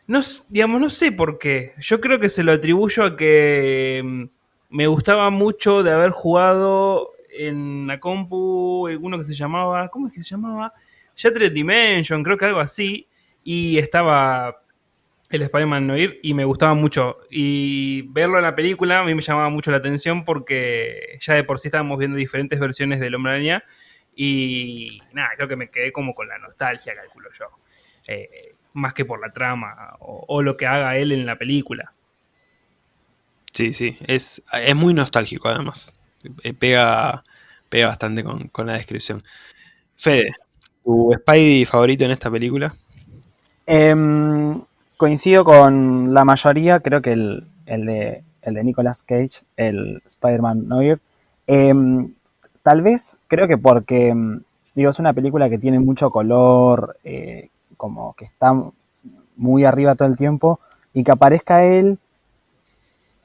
no, digamos, no sé por qué. Yo creo que se lo atribuyo a que mm, me gustaba mucho de haber jugado en la compu uno que se llamaba, ¿cómo es que se llamaba? Shattered Dimension, creo que algo así, y estaba el Spider-Man Noir y me gustaba mucho. Y verlo en la película a mí me llamaba mucho la atención porque ya de por sí estábamos viendo diferentes versiones del Hombre Araña y nada, creo que me quedé como con la nostalgia, calculo yo. Eh, más que por la trama o, o lo que haga él en la película. Sí, sí, es, es muy nostálgico además. Eh, Pega, pega bastante con, con la descripción. Fede, ¿tu Spidey favorito en esta película? Em, coincido con la mayoría, creo que el, el de, el de Nicolas Cage, el Spider-Man Noir. Em, tal vez, creo que porque, em, digo, es una película que tiene mucho color, eh, como que está muy arriba todo el tiempo, y que aparezca él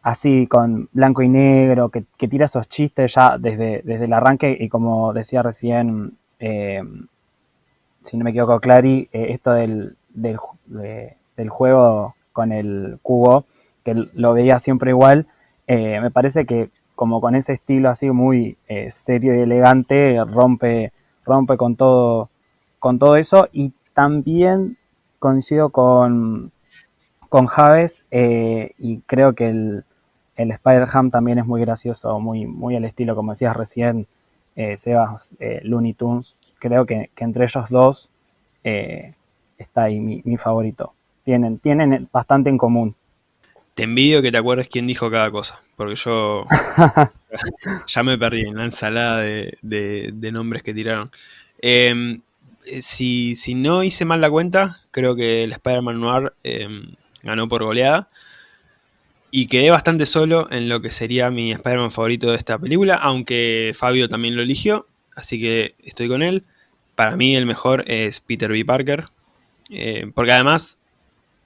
así con blanco y negro, que, que tira esos chistes ya desde, desde el arranque, y como decía recién, em, si no me equivoco, Clary, eh, esto del, del, de- del juego con el cubo, que lo veía siempre igual, eh, me parece que como con ese estilo así muy eh, serio y elegante, rompe, rompe con todo, con todo eso. Y también coincido con, con Javes eh, y creo que el, el Spider-Ham también es muy gracioso, muy, muy al estilo, como decías recién, eh, Sebas, eh, Looney Tunes. Creo que, que entre ellos dos eh, está ahí mi, mi favorito. Tienen, tienen bastante en común. Te envidio que te acuerdes quién dijo cada cosa, porque yo [laughs] ya me perdí en la ensalada de, de- de nombres que tiraron. Eh, si, si no hice mal la cuenta, creo que el Spider-Man Noir eh, ganó por goleada. Y quedé bastante solo en lo que sería mi Spider-Man favorito de esta película, aunque Fabio también lo eligió, así que estoy con él. Para mí el mejor es Peter B. Parker, eh, porque además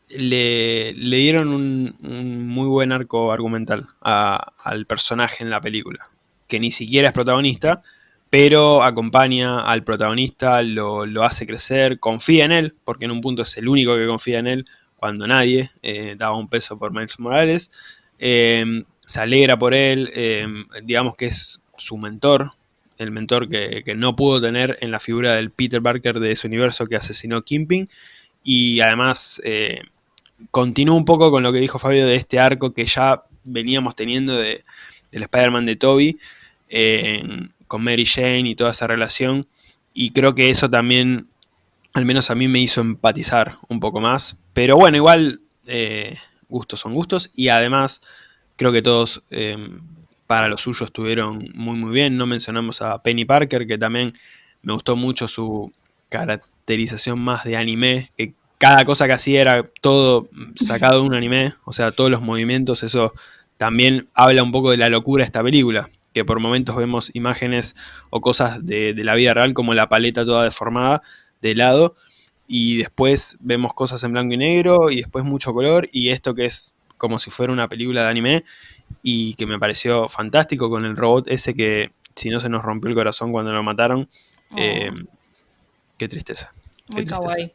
le, le dieron un, muy buen arco argumental al personaje en la película, que ni siquiera es protagonista, pero acompaña al protagonista, lo, lo hace crecer, confía en él, porque en un punto es el único que confía en él, cuando nadie eh, daba un peso por Miles Morales, eh, se alegra por él, eh, digamos que es su mentor, el mentor que, que no pudo tener en la figura del Peter Parker de ese universo que asesinó Kimping, y además eh, continúa un poco con lo que dijo Fabio de este arco que ya veníamos teniendo de, del Spider-Man de Toby con Mary Jane y toda esa relación. Y creo que eso también, al menos a mí, me hizo empatizar un poco más. Pero bueno, igual eh, gustos son gustos. Y además, creo que todos eh, para lo suyo estuvieron muy muy bien. No mencionamos a Penny Parker, que también me gustó mucho su caracterización más de anime, que cada cosa que hacía era todo sacado de un anime, o sea, todos los movimientos, eso también habla un poco de la locura de esta película, que por momentos vemos imágenes o cosas de, de la vida real como la paleta toda deformada de lado, y después vemos cosas en blanco y negro, y después mucho color, y esto que es como si fuera una película de anime, y que me pareció fantástico con el robot ese que si no se nos rompió el corazón cuando lo mataron, eh, qué tristeza. Muy tristeza. kawaii.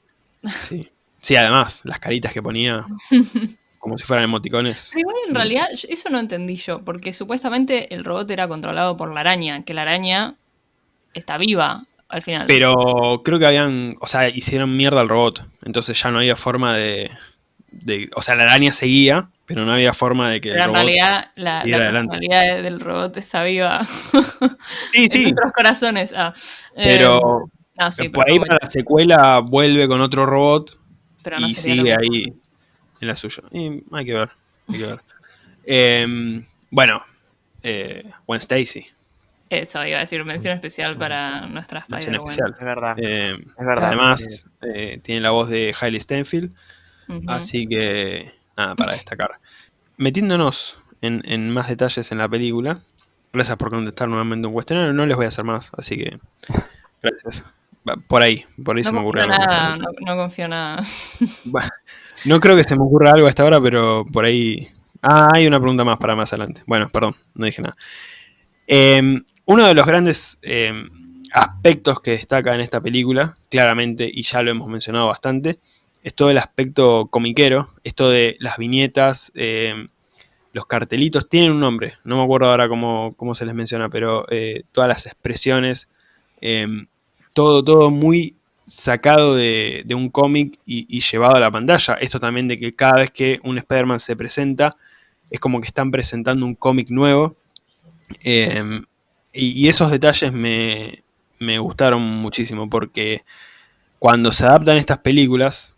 Sí. sí, además, las caritas que ponía [laughs] como si fueran emoticones. Pero igual en realidad yo- eso no entendí yo, porque supuestamente el robot era controlado por la araña, que la araña está viva al final. Pero creo que habían, o sea, hicieron mierda al robot. Entonces ya no había forma de, de- o sea, la araña seguía, pero no había forma de que el Pero en robot... realidad la, la personalidad del robot está viva [laughs] Sí, en sí, nuestros corazones. Ah, eh, pero no, sí, por pero ahí para la secuela vuelve con otro robot pero no y sigue ahí en la suya. Y hay que ver, hay que ver. [laughs] Em, bueno, eh, Gwen Stacy, Eso, iba a decir, mención especial para nuestra mención especial. Es verdad. Eh, Es verdad. además eh, tiene la voz de Hailey Steinfeld, Ujú. así que nada para destacar. Metiéndonos en, en más detalles en la película, gracias por contestar nuevamente un cuestionario, no les voy a hacer más, así que gracias. Por ahí, por ahí se me ocurrió nada, no, no confío nada. Bueno, no creo que se me ocurra algo hasta ahora, pero por ahí. Ah, hay una pregunta más para más adelante. Bueno, perdón, no dije nada. Eh, uno de los grandes eh, aspectos que destaca en esta película, claramente, y ya lo hemos mencionado bastante, es todo el aspecto comiquero, esto de las viñetas, eh, los cartelitos tienen un nombre, no me acuerdo ahora cómo, cómo se les menciona, pero eh, todas las expresiones, em, todo, todo muy sacado de, un cómic y, llevado a la pantalla. Esto también de que cada vez que un Spider-Man se presenta, es como que están presentando un cómic nuevo. Em, y, y esos detalles me, me gustaron muchísimo porque cuando se adaptan estas películas,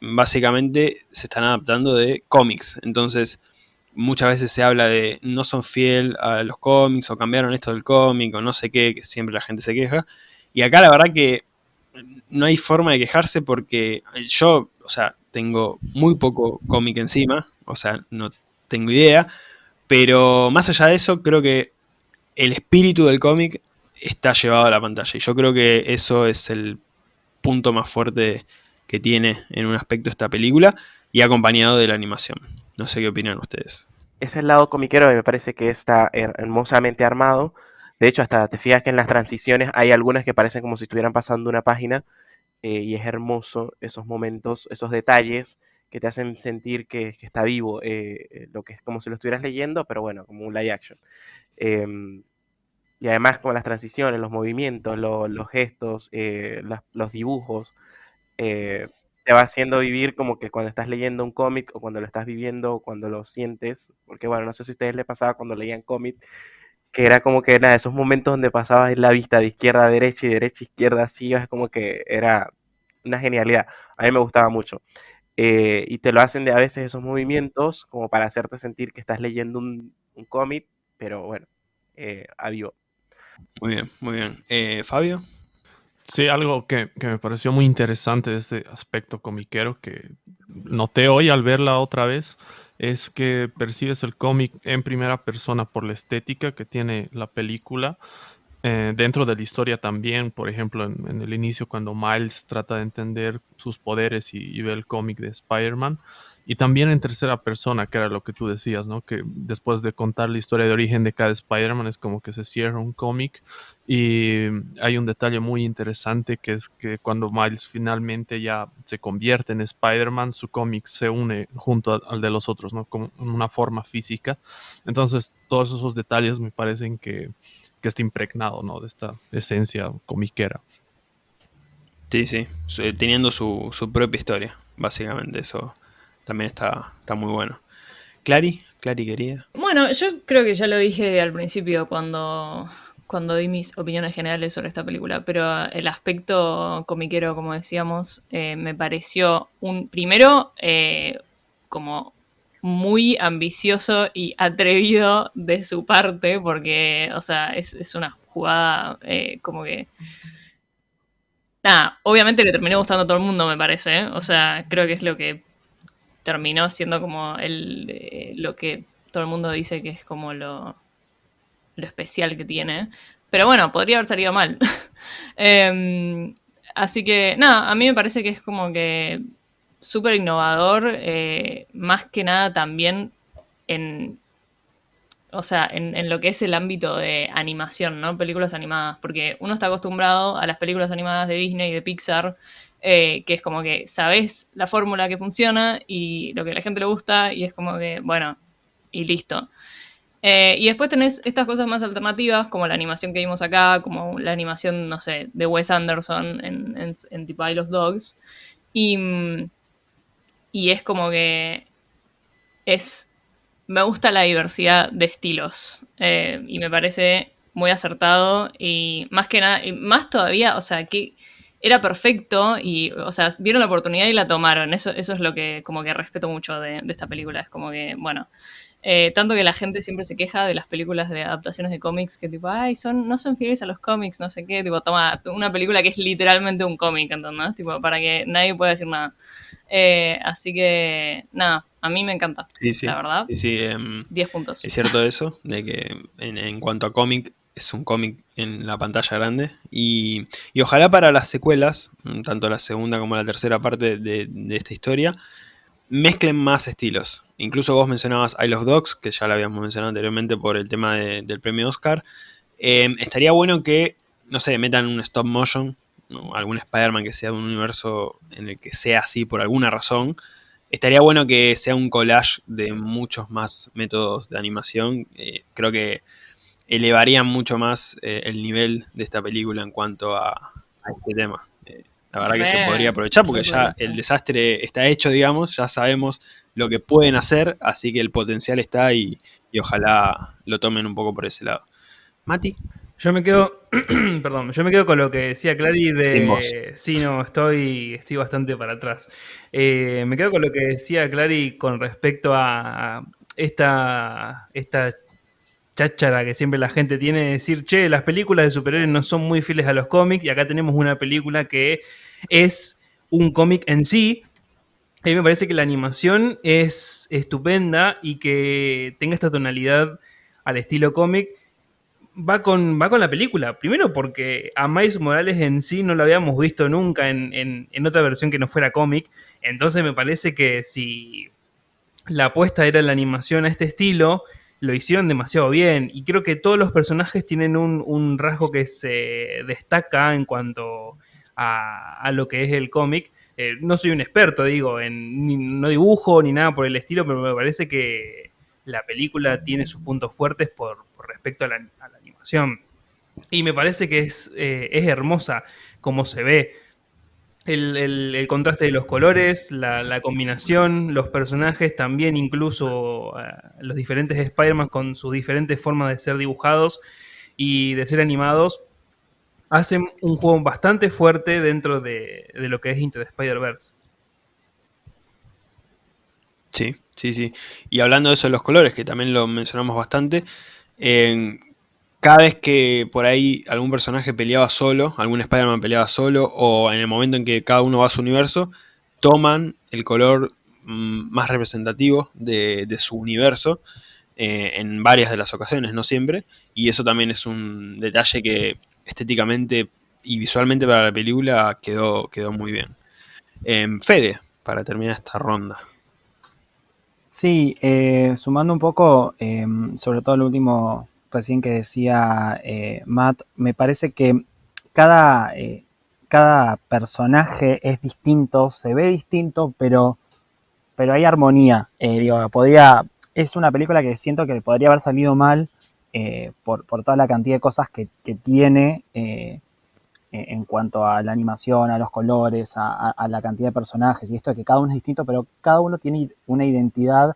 básicamente se están adaptando de cómics. Entonces, muchas veces se habla de no son fiel a los cómics o cambiaron esto del cómic o no sé qué, que siempre la gente se queja. Y acá la verdad que no hay forma de quejarse porque yo, o sea, tengo muy poco cómic encima, o sea, no tengo idea, pero más allá de eso, creo que el espíritu del cómic está llevado a la pantalla y yo creo que eso es el punto más fuerte que tiene en un aspecto esta película y acompañado de la animación. No sé qué opinan ustedes. Ese lado comiquero me parece que está her- hermosamente armado. De hecho, hasta te fijas que en las transiciones hay algunas que parecen como si estuvieran pasando una página eh, y es hermoso esos momentos, esos detalles que te hacen sentir que, está vivo, eh, eh, lo que es como si lo estuvieras leyendo, pero bueno, como un live action. Em, y además con las transiciones, los movimientos, lo- los gestos, los dibujos, te va haciendo vivir como que cuando estás leyendo un cómic o cuando lo estás viviendo o cuando lo sientes, porque bueno, no sé si a ustedes les pasaba cuando leían cómic, que era como que nada, esos momentos donde pasabas la vista de izquierda a derecha y derecha a izquierda así, es como que era una genialidad. A mí me gustaba mucho. Eh, y te lo hacen de a veces esos movimientos como para hacerte sentir que estás leyendo un, un cómic, pero bueno, eh, a vivo. Muy bien, muy bien. Eh, Fabio. Sí, algo que, que me pareció muy interesante de este aspecto comiquero que noté hoy al verla otra vez es que percibes el cómic en primera persona por la estética que tiene la película. eh, dentro de la historia también, por ejemplo, en, el inicio cuando Miles trata de entender sus poderes y, y ve el cómic de Spider-Man. Y también en tercera persona, que era lo que tú decías, ¿no? Que después de contar la historia de origen de cada Spider-Man es como que se cierra un cómic y hay un detalle muy interesante que es que cuando Miles finalmente ya se convierte en Spider-Man, su cómic se une junto al de los otros, ¿no? Como una forma física. Entonces, todos esos detalles me parecen que, que está impregnado, ¿no? De esta esencia comiquera. Sí, sí, teniendo su, su propia historia, básicamente, eso también está, está muy bueno. Clary, Clary querida. Bueno, yo creo que ya lo dije al principio cuando, cuando di mis opiniones generales sobre esta película, pero el aspecto comiquero, como decíamos, eh, me pareció un primero eh, como muy ambicioso y atrevido de su parte, porque, o sea, es, es una jugada eh, como que... Nada, obviamente le terminó gustando a todo el mundo, me parece. O sea, creo que es lo que terminó siendo como el, eh, lo que todo el mundo dice que es como lo, lo especial que tiene. Pero bueno, podría haber salido mal. [laughs] Em, así que, nada, a mí me parece que es como que súper innovador, eh, más que nada también en, o sea, en, en lo que es el ámbito de animación, ¿no? Películas animadas, porque uno está acostumbrado a las películas animadas de Disney y de Pixar, eh, que es como que sabes la fórmula que funciona y lo que a la gente le gusta y es como que, bueno, y listo. Eh, y después tenés estas cosas más alternativas, como la animación que vimos acá, como la animación, no sé, de Wes Anderson en, en, en The of Dogs. Y, y es como que es... Me gusta la diversidad de estilos eh, y me parece muy acertado y más que nada, más todavía, o sea, que era perfecto y, o sea, vieron la oportunidad y la tomaron. Eso, eso es lo que como que respeto mucho de, de esta película. Es como que, bueno, eh, tanto que la gente siempre se queja de las películas de adaptaciones de cómics que tipo, ay, son, no son fieles a los cómics, no sé qué, tipo, toma una película que es literalmente un cómic, ¿entendés? Tipo, para que nadie pueda decir nada. Eh, así que, nada, a mí me encanta, Sí, sí. la verdad. Sí, sí, em, 10 puntos. es cierto [laughs] eso, de que en, en cuanto a cómic, es un cómic en la pantalla grande. Y, y ojalá para las secuelas, mm, tanto la segunda como la tercera parte de, de esta historia, mezclen más estilos. Incluso vos mencionabas I Love Dogs, que ya lo habíamos mencionado anteriormente por el tema de- del premio Oscar. Eh, estaría bueno que, no sé, metan un stop motion, algún Spider-Man que sea un universo en el que sea así por alguna razón. estaría bueno que sea un collage de muchos más métodos de animación. Eh, creo que elevarían mucho más eh, el nivel de esta película en cuanto a, a este tema. Eh, la verdad que se podría aprovechar porque ya el desastre está hecho, digamos, ya sabemos lo que pueden hacer, así que el potencial está y, y ojalá lo tomen un poco por ese lado. Mati, Yo me quedo, [clears throat] perdón, yo me quedo con lo que decía Clary de... Sí, no, estoy, estoy bastante para atrás. Eh, me quedo con lo que decía Clary con respecto a esta, esta cháchara que siempre la gente tiene de decir, che, las películas de superhéroes no son muy fieles a los cómics y acá tenemos una película que es un cómic en sí. A mí me parece que la animación es estupenda y que tenga esta tonalidad al estilo cómic va con, va con la película. Primero porque a Miles Morales en sí no lo habíamos visto nunca en, en- en otra versión que no fuera cómic. Entonces me parece que si la apuesta era la animación a este estilo, lo hicieron demasiado bien. Y creo que todos los personajes tienen un, rasgo que se destaca en cuanto a, lo que es el cómic. Eh, no soy un experto, digo, en, no dibujo ni nada por el estilo, pero me parece que la película tiene sus puntos fuertes por, respecto a la, a la animación. Y me parece que es, eh, es hermosa como se ve. El, el- contraste de los colores, la, la combinación, los personajes, también incluso eh, los diferentes Spider-Man con sus diferentes formas de ser dibujados y de ser animados, hacen un juego bastante fuerte dentro de, de lo que es Into the Spider-Verse. Sí, sí, sí. Y hablando de eso de los colores, que también lo mencionamos bastante, en- cada vez que por ahí algún personaje peleaba solo, algún Spider-Man peleaba solo, o en el momento en que cada uno va a su universo, toman el color mm, más representativo de, su universo eh, en varias de las ocasiones, no siempre, y eso también es un detalle que estéticamente y visualmente para la película quedó, muy bien. Em, Fede, para terminar esta ronda. Sí, eh, sumando un poco, eh, sobre todo lo último recién que decía eh, Matt, me parece que cada, eh, cada personaje es distinto, se ve distinto, pero, pero hay armonía. Eh, podría, es una película que siento que podría haber salido mal por, por toda la cantidad de cosas que, que tiene en cuanto a la animación, a los colores, a, la cantidad de personajes y esto de que cada uno es distinto, pero cada uno tiene una identidad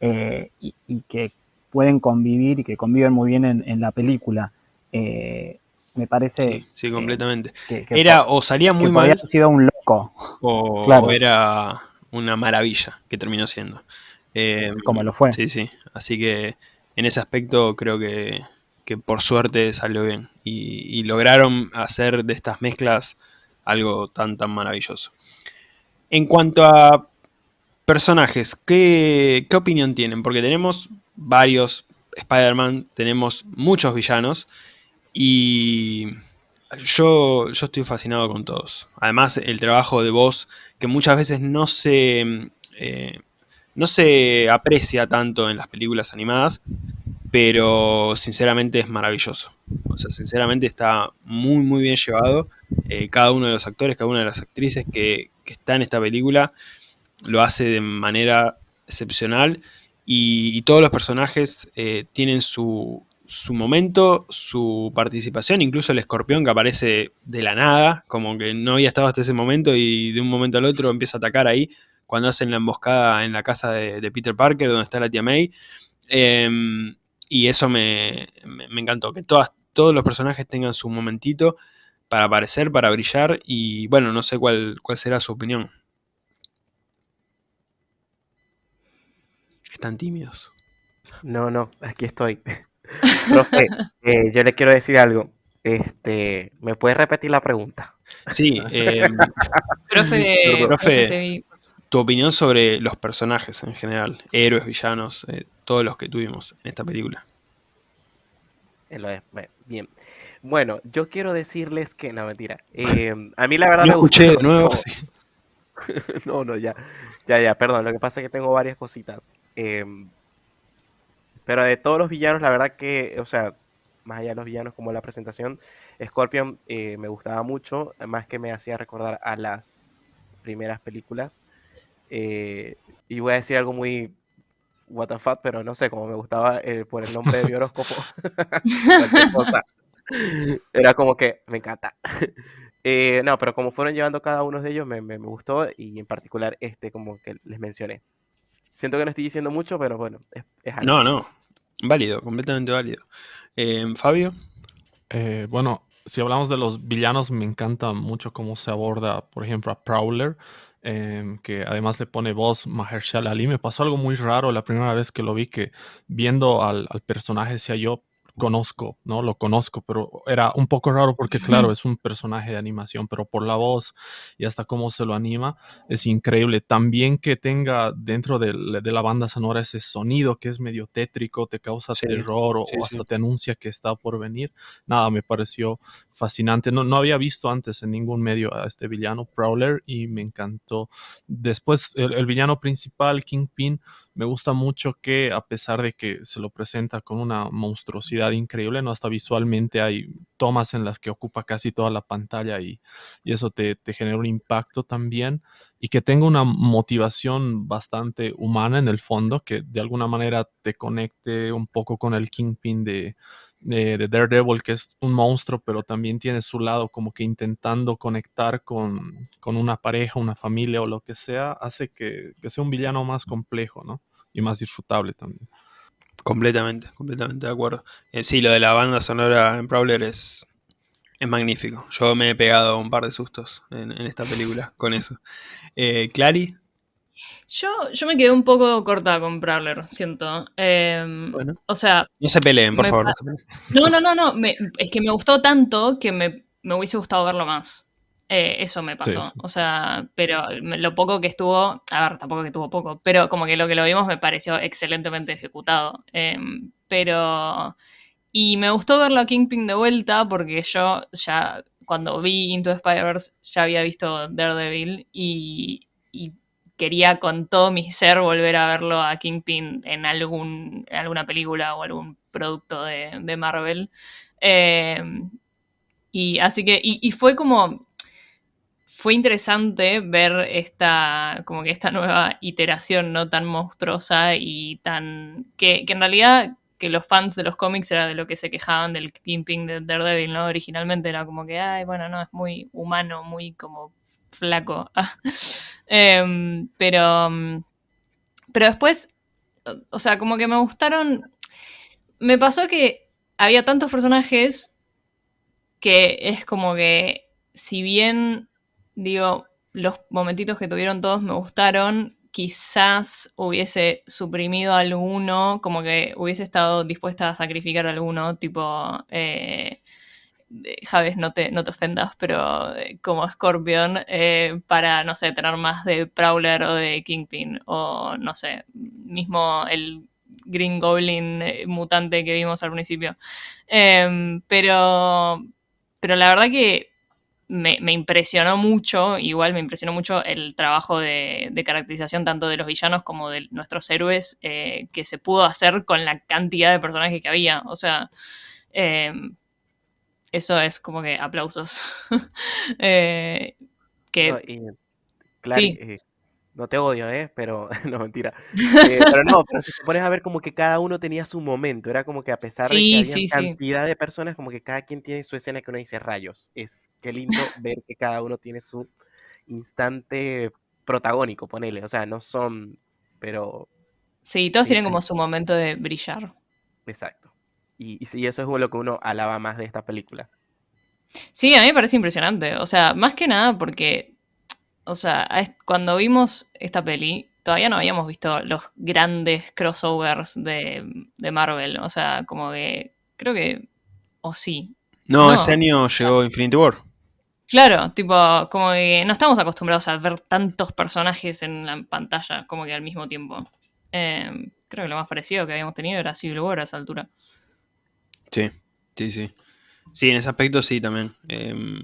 y que pueden convivir y que conviven muy bien en, en la película. Eh, me parece Sí, sí, completamente. que, que Era o salía muy mal haber sido un loco, o, [laughs] Claro. o era una maravilla que terminó siendo. Eh, como lo fue. Sí, sí. Así que en ese aspecto creo que, que por suerte salió bien. Y, y lograron hacer de estas mezclas algo tan, tan maravilloso. En cuanto a personajes, ¿qué, qué opinión tienen? Porque tenemos varios Spider-Man, tenemos muchos villanos. Y yo, yo estoy fascinado con todos. Además, el trabajo de voz, que muchas veces no se, eh, no se aprecia tanto en las películas animadas, pero sinceramente es maravilloso. O sea, sinceramente está muy, muy bien llevado. Eh, cada uno de los actores, cada una de las actrices que, que está en esta película lo hace de manera excepcional y, y todos los personajes eh, tienen su, su momento, su participación, incluso el escorpión que aparece de la nada, como que no había estado hasta ese momento y de un momento al otro empieza a atacar ahí, cuando hacen la emboscada en la casa de, Peter Parker, donde está la tía May. Em, y eso me, me- me encantó, que todas, todos los personajes tengan su momentito para aparecer, para brillar, y bueno, no sé cuál, cuál será su opinión. Están tímidos. No, no, aquí estoy. [laughs] Profe, eh, yo le quiero decir algo. Este, ¿me puede repetir la pregunta? Sí, [laughs] em, Profe, Profe. tu opinión sobre los personajes en general, héroes, villanos, eh, todos los que tuvimos en esta película. Bien. Bueno, yo quiero decirles que, no, mentira. [laughs] eh, a mí la verdad No me gustó escuché de nuevo. sí. [laughs] No, no, ya. Ya, ya, perdón. Lo que pasa es que tengo varias cositas. Em, pero de todos los villanos, la verdad que, o sea, más allá de los villanos como la presentación, Scorpion eh, me gustaba mucho, más que me hacía recordar a las primeras películas. Eh, y voy a decir algo muy what the fuck, pero no sé, como me gustaba eh, por el nombre de mi horóscopo. [laughs] [laughs] Era como que me encanta. Eh, no, pero como fueron llevando cada uno de ellos, me, me- me gustó y en particular este, como que les mencioné. Siento que no estoy diciendo mucho, pero bueno, es, es algo. No, no. Válido, completamente válido. Eh, Fabio, Eh, bueno, si hablamos de los villanos, me encanta mucho cómo se aborda, por ejemplo, a Prowler, em, que además le pone voz Mahershala Ali. Me pasó algo muy raro la primera vez que lo vi, que viendo al, al personaje decía yo conozco, ¿no? Lo conozco, pero era un poco raro porque, claro, es un personaje de animación, pero por la voz y hasta cómo se lo anima, es increíble. También que tenga dentro del- de, la banda sonora ese sonido que es medio tétrico, te causa Sí, terror o, sí, o hasta sí. te anuncia que está por venir. Nada, me pareció fascinante. No, no había visto antes en ningún medio a este villano, Prowler, y me encantó. Después, el, el villano principal, Kingpin, me gusta mucho que a pesar de que se lo presenta con una monstruosidad increíble, no hasta visualmente hay tomas en las que ocupa casi toda la pantalla y, y eso te, te genera un impacto también y que tenga una motivación bastante humana en el fondo, que de alguna manera te conecte un poco con el Kingpin de, de, de Daredevil, que es un monstruo, pero también tiene su lado como que intentando conectar con, con una pareja, una familia o lo que sea, hace que, que sea un villano más complejo, ¿no? Y más disfrutable también. Completamente, completamente de acuerdo. Eh, sí, lo de la banda sonora en Prowler es, es magnífico. Yo me he pegado un par de sustos en, en esta película con eso. Eh, Clary, Yo, yo me quedé un poco corta con Prowler, siento. Em, Bueno. O sea, no se peleen, por Me favor. no no, no, no, no. me- es que me gustó tanto que me, me hubiese gustado verlo más. Eh, eso me pasó. Sí. O sea, pero lo poco que estuvo, a ver, tampoco que estuvo poco, pero como que lo que lo vimos me pareció excelentemente ejecutado. Em, pero. Y me gustó verlo a Kingpin de vuelta porque yo ya cuando vi Into Spider-Verse ya había visto Daredevil y, y quería con todo mi ser volver a verlo a Kingpin en, algún, en alguna película o algún producto de, de Marvel. Eh, y así que, y, y fue como, fue interesante ver esta, como que esta nueva iteración, ¿no? Tan monstruosa y tan, que, en realidad que los fans de los cómics era de lo que se quejaban del Kingpin de Daredevil, ¿no? Originalmente era como que, ay, bueno, no, es muy humano, muy como flaco. [laughs] Em, pero, pero después, o sea, como que me gustaron, me pasó que había tantos personajes que es como que, si bien, digo, los momentitos que tuvieron todos me gustaron, quizás hubiese suprimido alguno, como que hubiese estado dispuesta a sacrificar alguno, tipo, eh, de- Javes, no te, no te ofendas, pero eh, como Scorpion, eh, para, no sé, tener más de Prowler o de Kingpin, o no sé, mismo el Green Goblin eh, mutante que vimos al principio. Em, pero, pero la verdad que me, me impresionó mucho, igual me impresionó mucho el trabajo de, de caracterización tanto de los villanos como de nuestros héroes eh, que se pudo hacer con la cantidad de personajes que había. O sea, em, eso es como que aplausos. [laughs] Eh, que No, y, Clary, Sí. No te odio, ¿eh? Pero, [laughs] no, mentira. Eh, pero no, [laughs] pero si te pones a ver como que cada uno tenía su momento, era como que a pesar de que había sí, sí. cantidad de personas, como que cada quien tiene su escena que uno dice rayos. Es qué lindo [laughs] ver que cada uno tiene su instante protagónico, ponele. O sea, no son, pero sí, todos tienen como su momento de brillar. exacto. Y, y sí, eso es lo que uno alaba más de esta película. Sí, a mí me parece impresionante. O sea, más que nada porque, o sea, cuando vimos esta peli, todavía no habíamos visto los grandes crossovers de, de Marvel. O sea, como que, creo que, o sí. No, No. ese año llegó Infinity War. Claro, tipo, como que no estamos acostumbrados a ver tantos personajes en la pantalla como que al mismo tiempo. Eh, creo que lo más parecido que habíamos tenido era Civil War a esa altura. Sí, sí, sí. Sí, en ese aspecto sí también. Em,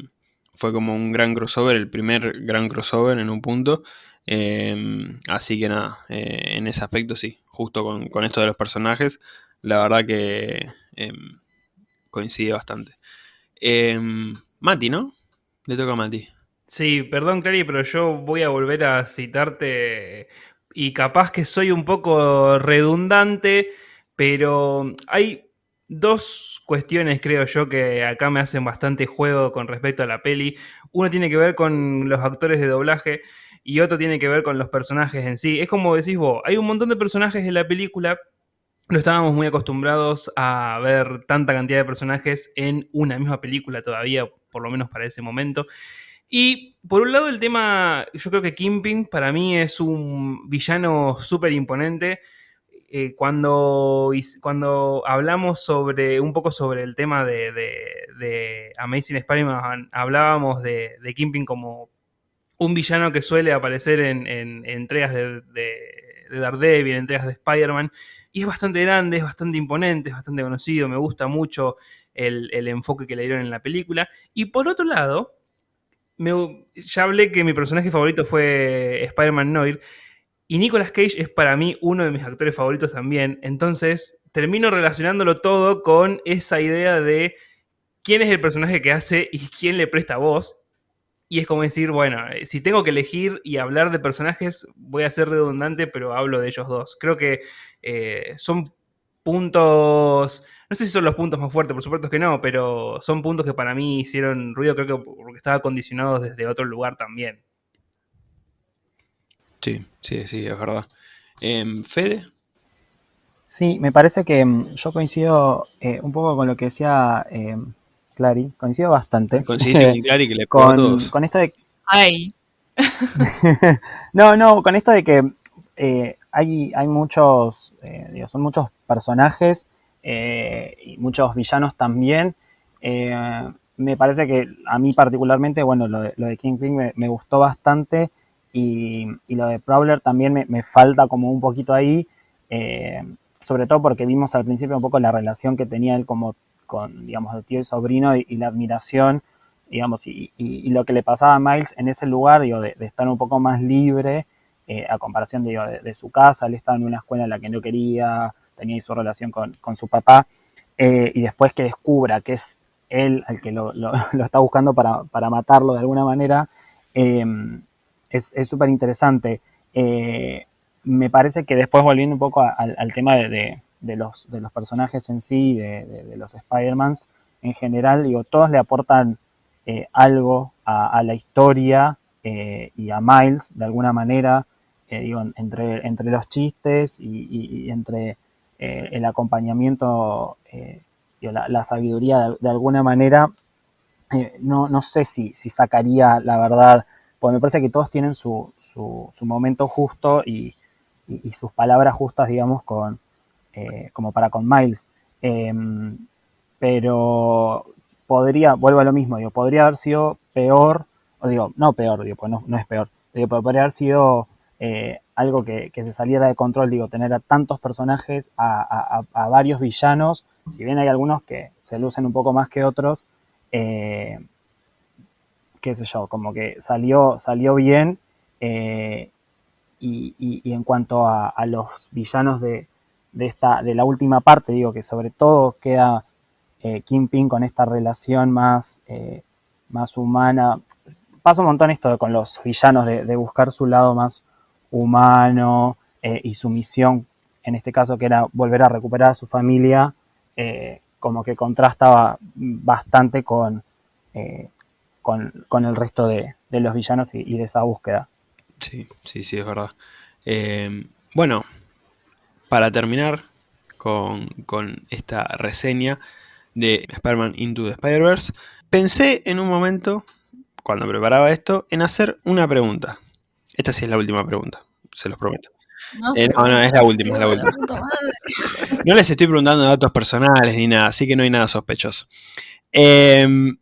fue como un gran crossover, el primer gran crossover en un punto. Em, así que nada, eh, en ese aspecto sí, justo con, esto de los personajes, la verdad que em, coincide bastante. Em, Mati, ¿no? Le toca a Mati. Sí, perdón, Clary, pero yo voy a volver a citarte y capaz que soy un poco redundante, pero hay dos cuestiones, creo yo, que acá me hacen bastante juego con respecto a la peli. Uno tiene que ver con los actores de doblaje y otro tiene que ver con los personajes en sí. Es como decís vos, hay un montón de personajes en la película. No estábamos muy acostumbrados a ver tanta cantidad de personajes en una misma película todavía, por lo menos para ese momento. Y por un lado el tema, yo creo que Kingpin para mí es un villano súper imponente. Eh, cuando, cuando hablamos sobre un poco sobre el tema de, de, Amazing Spider-Man, hablábamos de, de Kingpin como un villano que suele aparecer en, entregas de, Daredevil, en entregas de Spider-Man, y es bastante grande, es bastante imponente, es bastante conocido, me gusta mucho el, el enfoque que le dieron en la película. Y por otro lado, ya hablé que mi personaje favorito fue Spider-Man Noir. Y Nicolas Cage es para mí uno de mis actores favoritos también. Entonces termino relacionándolo todo con esa idea de quién es el personaje que hace y quién le presta voz. Y es como decir, bueno, eh, si tengo que elegir y hablar de personajes, voy a ser redundante, pero hablo de ellos dos. Creo que eh, son puntos, no sé si son los puntos más fuertes, por supuesto que no, pero son puntos que para mí hicieron ruido, creo que porque estaba condicionado desde otro lugar también. Sí, sí, sí, es verdad. Em, Fede. Sí, me parece que mm, yo coincido eh, un poco con lo que decía eh, Clary, coincido bastante. Coincido con [laughs] Clary que le con, con esto de... Ay. [laughs] no, no, con esto de que eh, hay, hay muchos, eh, son muchos personajes eh, y muchos villanos también. me parece que a mí particularmente, bueno, lo de, lo de Kingpin me, gustó bastante y, lo de Prowler también me, falta como un poquito ahí, sobre todo porque vimos al principio un poco la relación que tenía él como con, digamos, el tío y sobrino y, la admiración, digamos, y, lo que le pasaba a Miles en ese lugar, digo, de estar un poco más libre eh, a comparación de, su casa, él estaba en una escuela en la que no quería, tenía su relación con, su papá, eh, y después que descubra que es él el que lo, [laughs] está buscando para, matarlo de alguna manera, eh, es súper interesante. me parece que después volviendo un poco al tema de, los, de los personajes en sí, de, los Spider-Mans en general, digo, todos le aportan algo a, la historia y a Miles de alguna manera digo, entre, entre los chistes y, entre eh, el acompañamiento, eh, la, sabiduría de, alguna manera, eh, no, no, sé si, si, sacaría la verdad, porque me parece que todos tienen su, su, momento justo y, sus palabras justas, digamos, con, como para con Miles. Em, pero podría, vuelvo a lo mismo, digo, podría haber sido peor, o digo, no peor, digo, pues no, no es peor, digo, podría haber sido eh, algo que, se saliera de control, digo, tener a tantos personajes, a, varios villanos, si bien hay algunos que se lucen un poco más que otros, eh, qué sé yo, como que salió, salió bien. Eh, y, en cuanto a, los villanos de, esta, de la última parte, digo que sobre todo queda eh, Kingpin con esta relación más, más humana. Pasa un montón esto con los villanos de buscar su lado más humano eh, y su misión, en este caso que era volver a recuperar a su familia, eh, como que contrastaba bastante con, eh, con, el resto de, los villanos y, de esa búsqueda. Sí, sí, sí, es verdad. bueno, para terminar con, con esta reseña de Spider-Man Into the Spider-Verse, pensé en un momento, cuando preparaba esto, en hacer una pregunta. Esta sí es la última pregunta, se los prometo. No, eh, no, es la última, es la última. No les estoy preguntando datos personales ni nada, así que no hay nada sospechoso. Em,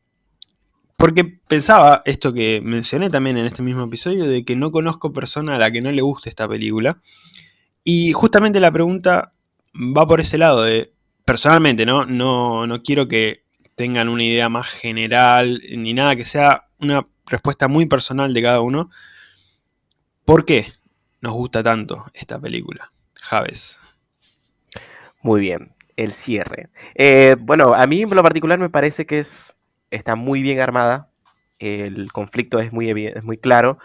porque pensaba esto que mencioné también en este mismo episodio, de que no conozco persona a la que no le guste esta película. Y justamente la pregunta va por ese lado de, personalmente, ¿no? No, no quiero que tengan una idea más general ni nada, que sea una respuesta muy personal de cada uno. ¿Por qué nos gusta tanto esta película? Javes. Muy bien, el cierre. Eh, bueno, a mí en lo particular me parece que es, está muy bien armada. el conflicto es muy, es muy claro,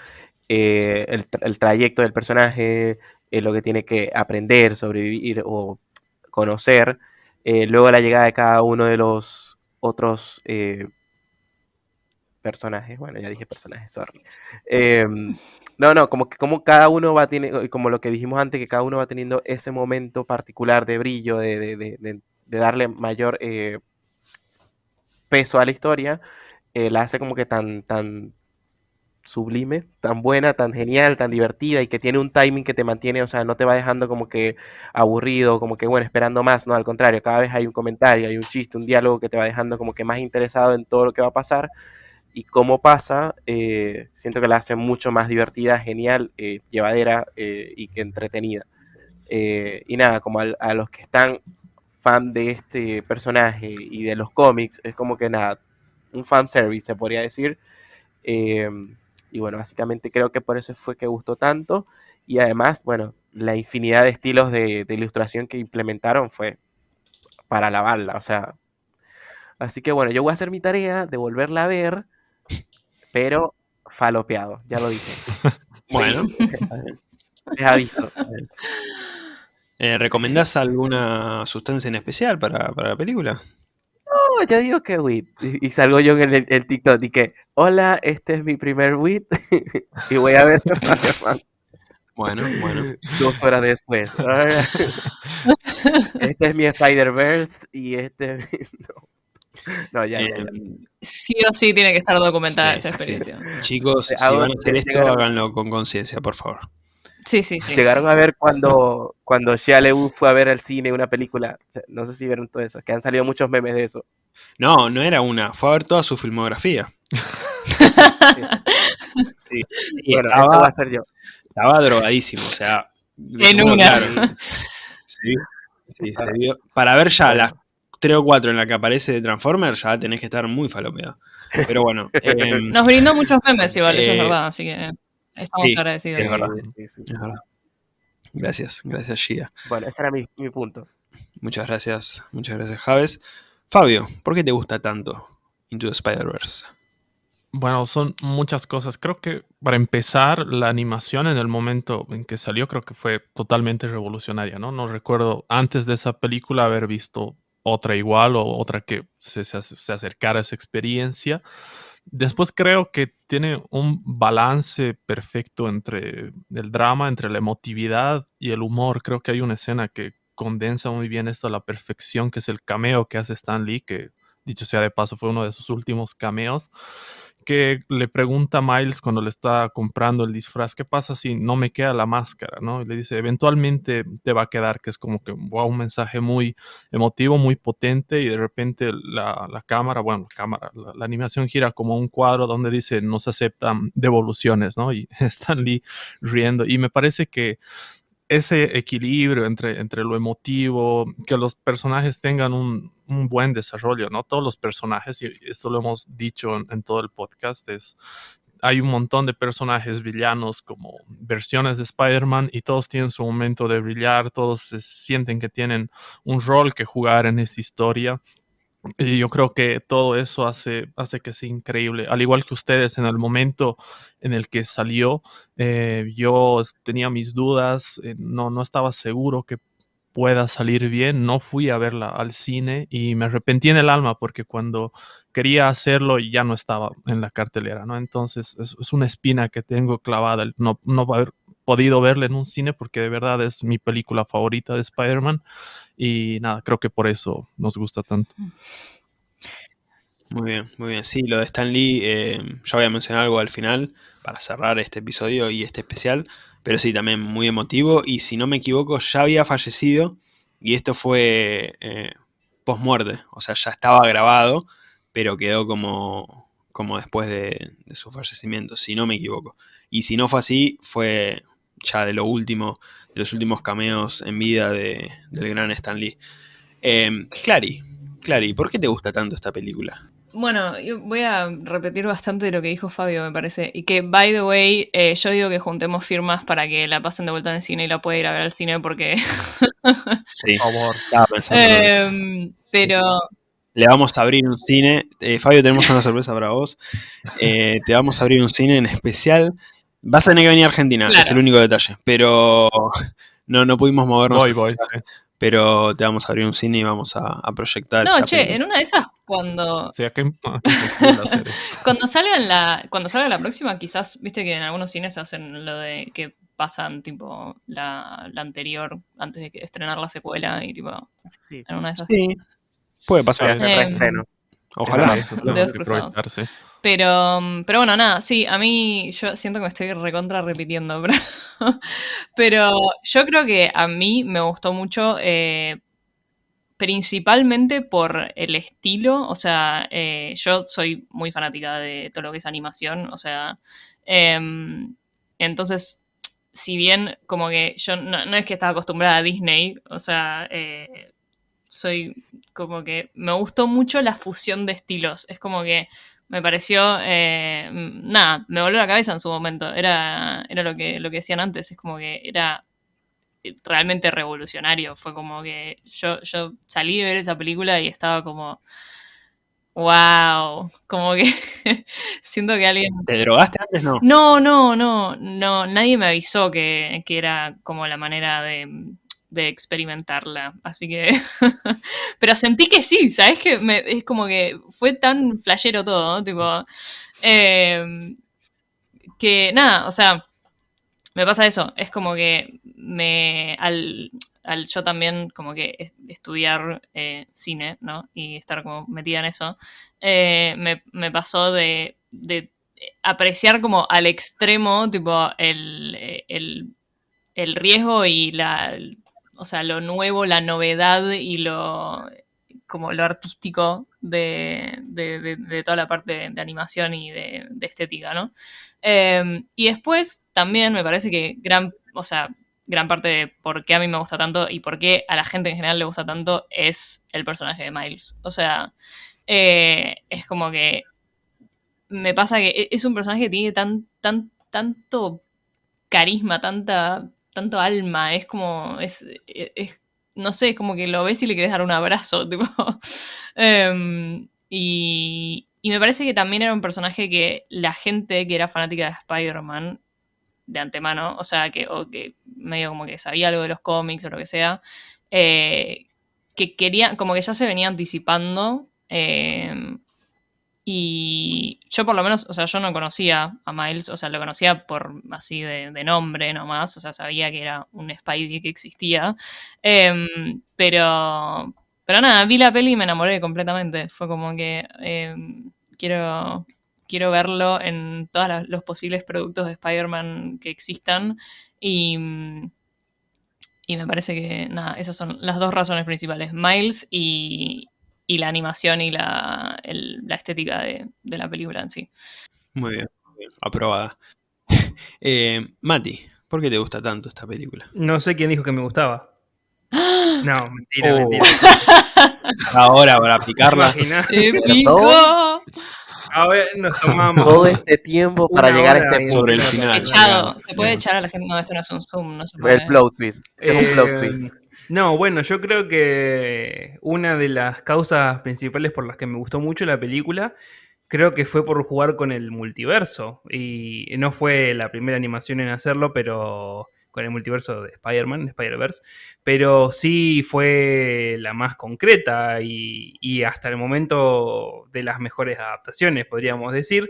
eh, el, trayecto del personaje, eh, lo que tiene que aprender, sobrevivir o conocer, luego la llegada de cada uno de los otros personajes, bueno, ya dije personajes, sorry. Em, no, no, como que como cada uno va teniendo, como lo que dijimos antes, que cada uno va teniendo ese momento particular de brillo, de, darle mayor eh, peso a la historia, eh, la hace como que tan, tan sublime, tan buena, tan genial, tan divertida y que tiene un timing que te mantiene, o sea, no te va dejando como que aburrido, como que bueno, esperando más, no, al contrario, cada vez hay un comentario, hay un chiste, un diálogo que te va dejando como que más interesado en todo lo que va a pasar y cómo pasa, eh, siento que la hace mucho más divertida, genial, eh, llevadera eh, y entretenida. y nada, como a, los que están fan de este personaje y de los cómics, es como que nada, un fan service se podría decir. y bueno, básicamente creo que por eso fue que gustó tanto. Y además, bueno, la infinidad de estilos de, de ilustración que implementaron fue para lavarla, o sea. Así que bueno, yo voy a hacer mi tarea de volverla a ver pero falopeado, ya lo dije. [laughs] bueno, [laughs] les aviso. [laughs] Eh, ¿Recomendás alguna sustancia en especial para, la película? No, yo digo que WIT. Y, salgo yo en el, TikTok y que, hola, este es mi primer WIT. [laughs] y voy a ver [laughs] Bueno, bueno. Dos horas después. [laughs] este es mi Spider-Verse y este es mi... No, ya, ya, em, Sí o sí tiene que estar documentada esa experiencia. Chicos, si van a hacer esto, háganlo con conciencia, por favor. Sí, sí, sí. Llegaron a ver cuando, cuando Shia fue a ver al cine una película. No sé si vieron todo eso, que han salido muchos memes de eso. No, no era una, fue a ver toda su filmografía. sí, bueno, estaba, eso va a ser yo. Estaba drogadísimo, o sea. En una. sí, sí, se vio. Para ver ya las 3 o 4 en la que aparece de Transformers, ya tenés que estar muy falopeado. Pero bueno. [laughs] Em, Nos brindó muchos memes igual, eso es eh, verdad, así que estamos agradecidos. Es verdad, es verdad. Gracias, gracias Gia. Bueno, ese era mi, punto. Muchas gracias, muchas gracias Javes. Fabio, ¿por qué te gusta tanto Into the Spider-Verse? Bueno, son muchas cosas. Creo que para empezar, la animación en el momento en que salió creo que fue totalmente revolucionaria, ¿no? No recuerdo antes de esa película haber visto otra igual o otra que se, se, acercara a esa experiencia. Después creo que tiene un balance perfecto entre el drama, entre la emotividad y el humor. Creo que hay una escena que condensa muy bien esto a la perfección, que es el cameo que hace Stan Lee, que dicho sea de paso fue uno de sus últimos cameos que le pregunta a Miles cuando le está comprando el disfraz, ¿qué pasa si no me queda la máscara? ¿no? Y le dice, eventualmente te va a quedar, que es como que wow, un mensaje muy emotivo, muy potente, y de repente la, cámara, bueno, la cámara, la, animación gira como un cuadro donde dice, no se aceptan devoluciones, ¿no? Y [laughs] están Lee riendo. Y me parece que ese equilibrio entre, entre lo emotivo, que los personajes tengan un, buen desarrollo, ¿no? Todos los personajes, y esto lo hemos dicho en, todo el podcast, es, hay un montón de personajes villanos como versiones de Spider-Man y todos tienen su momento de brillar, todos se sienten que tienen un rol que jugar en esta historia y yo creo que todo eso hace, hace que sea increíble. Al igual que ustedes, en el momento en el que salió, eh, yo tenía mis dudas, eh, no, no estaba seguro que pueda salir bien. No fui a verla al cine y me arrepentí en el alma porque cuando quería hacerlo ya no estaba en la cartelera, ¿no? Entonces es, es una espina que tengo clavada, no, no haber podido verla en un cine porque de verdad es mi película favorita de Spider-Man y nada, creo que por eso nos gusta tanto. Muy bien, muy bien. Sí, lo de Stan Lee, eh, yo voy a mencionar algo al final para cerrar este episodio y este especial, pero sí, también muy emotivo y si no me equivoco ya había fallecido y esto fue eh, post-muerte, o sea, ya estaba grabado, pero quedó como, como después de, de, su fallecimiento, si no me equivoco. Y si no fue así, fue ya de lo último, de los últimos cameos en vida de, del gran Stan Lee. Eh, Clary, Clary, ¿por qué te gusta tanto esta película? Bueno, yo voy a repetir bastante de lo que dijo Fabio, me parece. Y que, by the way, eh, yo digo que juntemos firmas para que la pasen de vuelta en el cine y la pueda ir a ver al cine porque... [laughs] sí, por favor. Estaba pensando. Em, pero... le vamos a abrir un cine. Eh, Fabio, tenemos una sorpresa para vos. Eh, te vamos a abrir un cine en especial. Vas a tener que venir a Argentina, Claro. es el único detalle. Pero [laughs] no, no pudimos movernos. Voy, voy, sí. Pero te vamos a abrir un cine y vamos a, a proyectar. No, che, película. en una de esas, cuando, O sea, que [laughs] cuando salga la, cuando salga la próxima, quizás, viste que en algunos cines hacen lo de que pasan tipo la, la anterior antes de que estrenar la secuela y tipo Sí. en una de esas. Sí, puede pasar. Em, reestreno. Ojalá. Pero, pero bueno, nada, sí, a mí yo siento que me estoy recontra repitiendo, [laughs] pero, pero yo creo que a mí me gustó mucho, eh, principalmente por el estilo, o sea, eh, yo soy muy fanática de todo lo que es animación, o sea, em, entonces, si bien como que yo no, no es que estaba acostumbrada a Disney, o sea, eh, soy como que me gustó mucho la fusión de estilos, es como que me pareció, eh, nada, me voló la cabeza en su momento. Era, era lo, que, lo que decían antes, es como que era realmente revolucionario. Fue como que yo, yo salí de ver esa película y estaba como, wow, como que [laughs] siento que alguien... ¿Te drogaste antes? No. No, no, no, no, nadie me avisó que, que era como la manera de, de experimentarla, así que... [laughs] Pero sentí que sí, ¿sabes? Que es como que fue tan flashero todo. Tipo... eh, que nada, o sea, me pasa eso, es como que me... Al, al yo también como que es- estudiar eh, cine, ¿no? Y estar como metida en eso, eh, me, me pasó de, de apreciar como al extremo, tipo, el, eh, el, el riesgo y la, o sea, lo nuevo, la novedad y lo, como lo artístico de, de- de- toda la parte de, animación y de, estética, ¿no? Eh, y después también me parece que gran, o sea, gran parte de por qué a mí me gusta tanto y por qué a la gente en general le gusta tanto es el personaje de Miles. O sea, eh, es como que me pasa que e- es un personaje que tiene tan, tan, tanto carisma, tanta, tanto alma, es como, es, e- es- no sé, es como que lo ves y le querés dar un abrazo, [laughs] tipo. Em, y, y me parece que también era un personaje que la gente que era fanática de Spider-Man de antemano, o sea, que, o que medio como que sabía algo de los cómics o lo que sea, eh, que quería, como que ya se venía anticipando. em, y yo por lo menos, o sea, yo no conocía a Miles, o sea, lo conocía por así de, de nombre nomás, o sea, sabía que era un Spidey que existía. Em, pero, pero nada, vi la peli y me enamoré completamente. Fue como que em, quiero, quiero verlo en todos los posibles productos de Spider-Man que existan. Y, mm, y me parece que, nada, esas son las dos razones principales. Miles y, y la animación y la, el- la estética de, de la película en sí. Muy bien, muy bien, aprobada. [laughs] Eh, Mati, ¿por qué te gusta tanto esta película? No sé quién dijo que me gustaba. [gasps] No, mentira, Oh. mentira. [laughs] Ahora para picarla. ¿Te imaginas? ¡Épico! A ver, nos tomamos. Todo este tiempo para llegar a este punto. Sobre el final. Echado. ¿Se puede echar a la gente? No, esto no es un Zoom, no se puede. El plot twist. Es un plot Eh, twist. No, bueno, yo creo que una de las causas principales por las que me gustó mucho la película, creo que fue por jugar con el multiverso. Y no fue la primera animación en hacerlo, pero con el multiverso de Spider-Man, Spider-Verse, pero sí fue la más concreta y, y hasta el momento de las mejores adaptaciones, podríamos decir.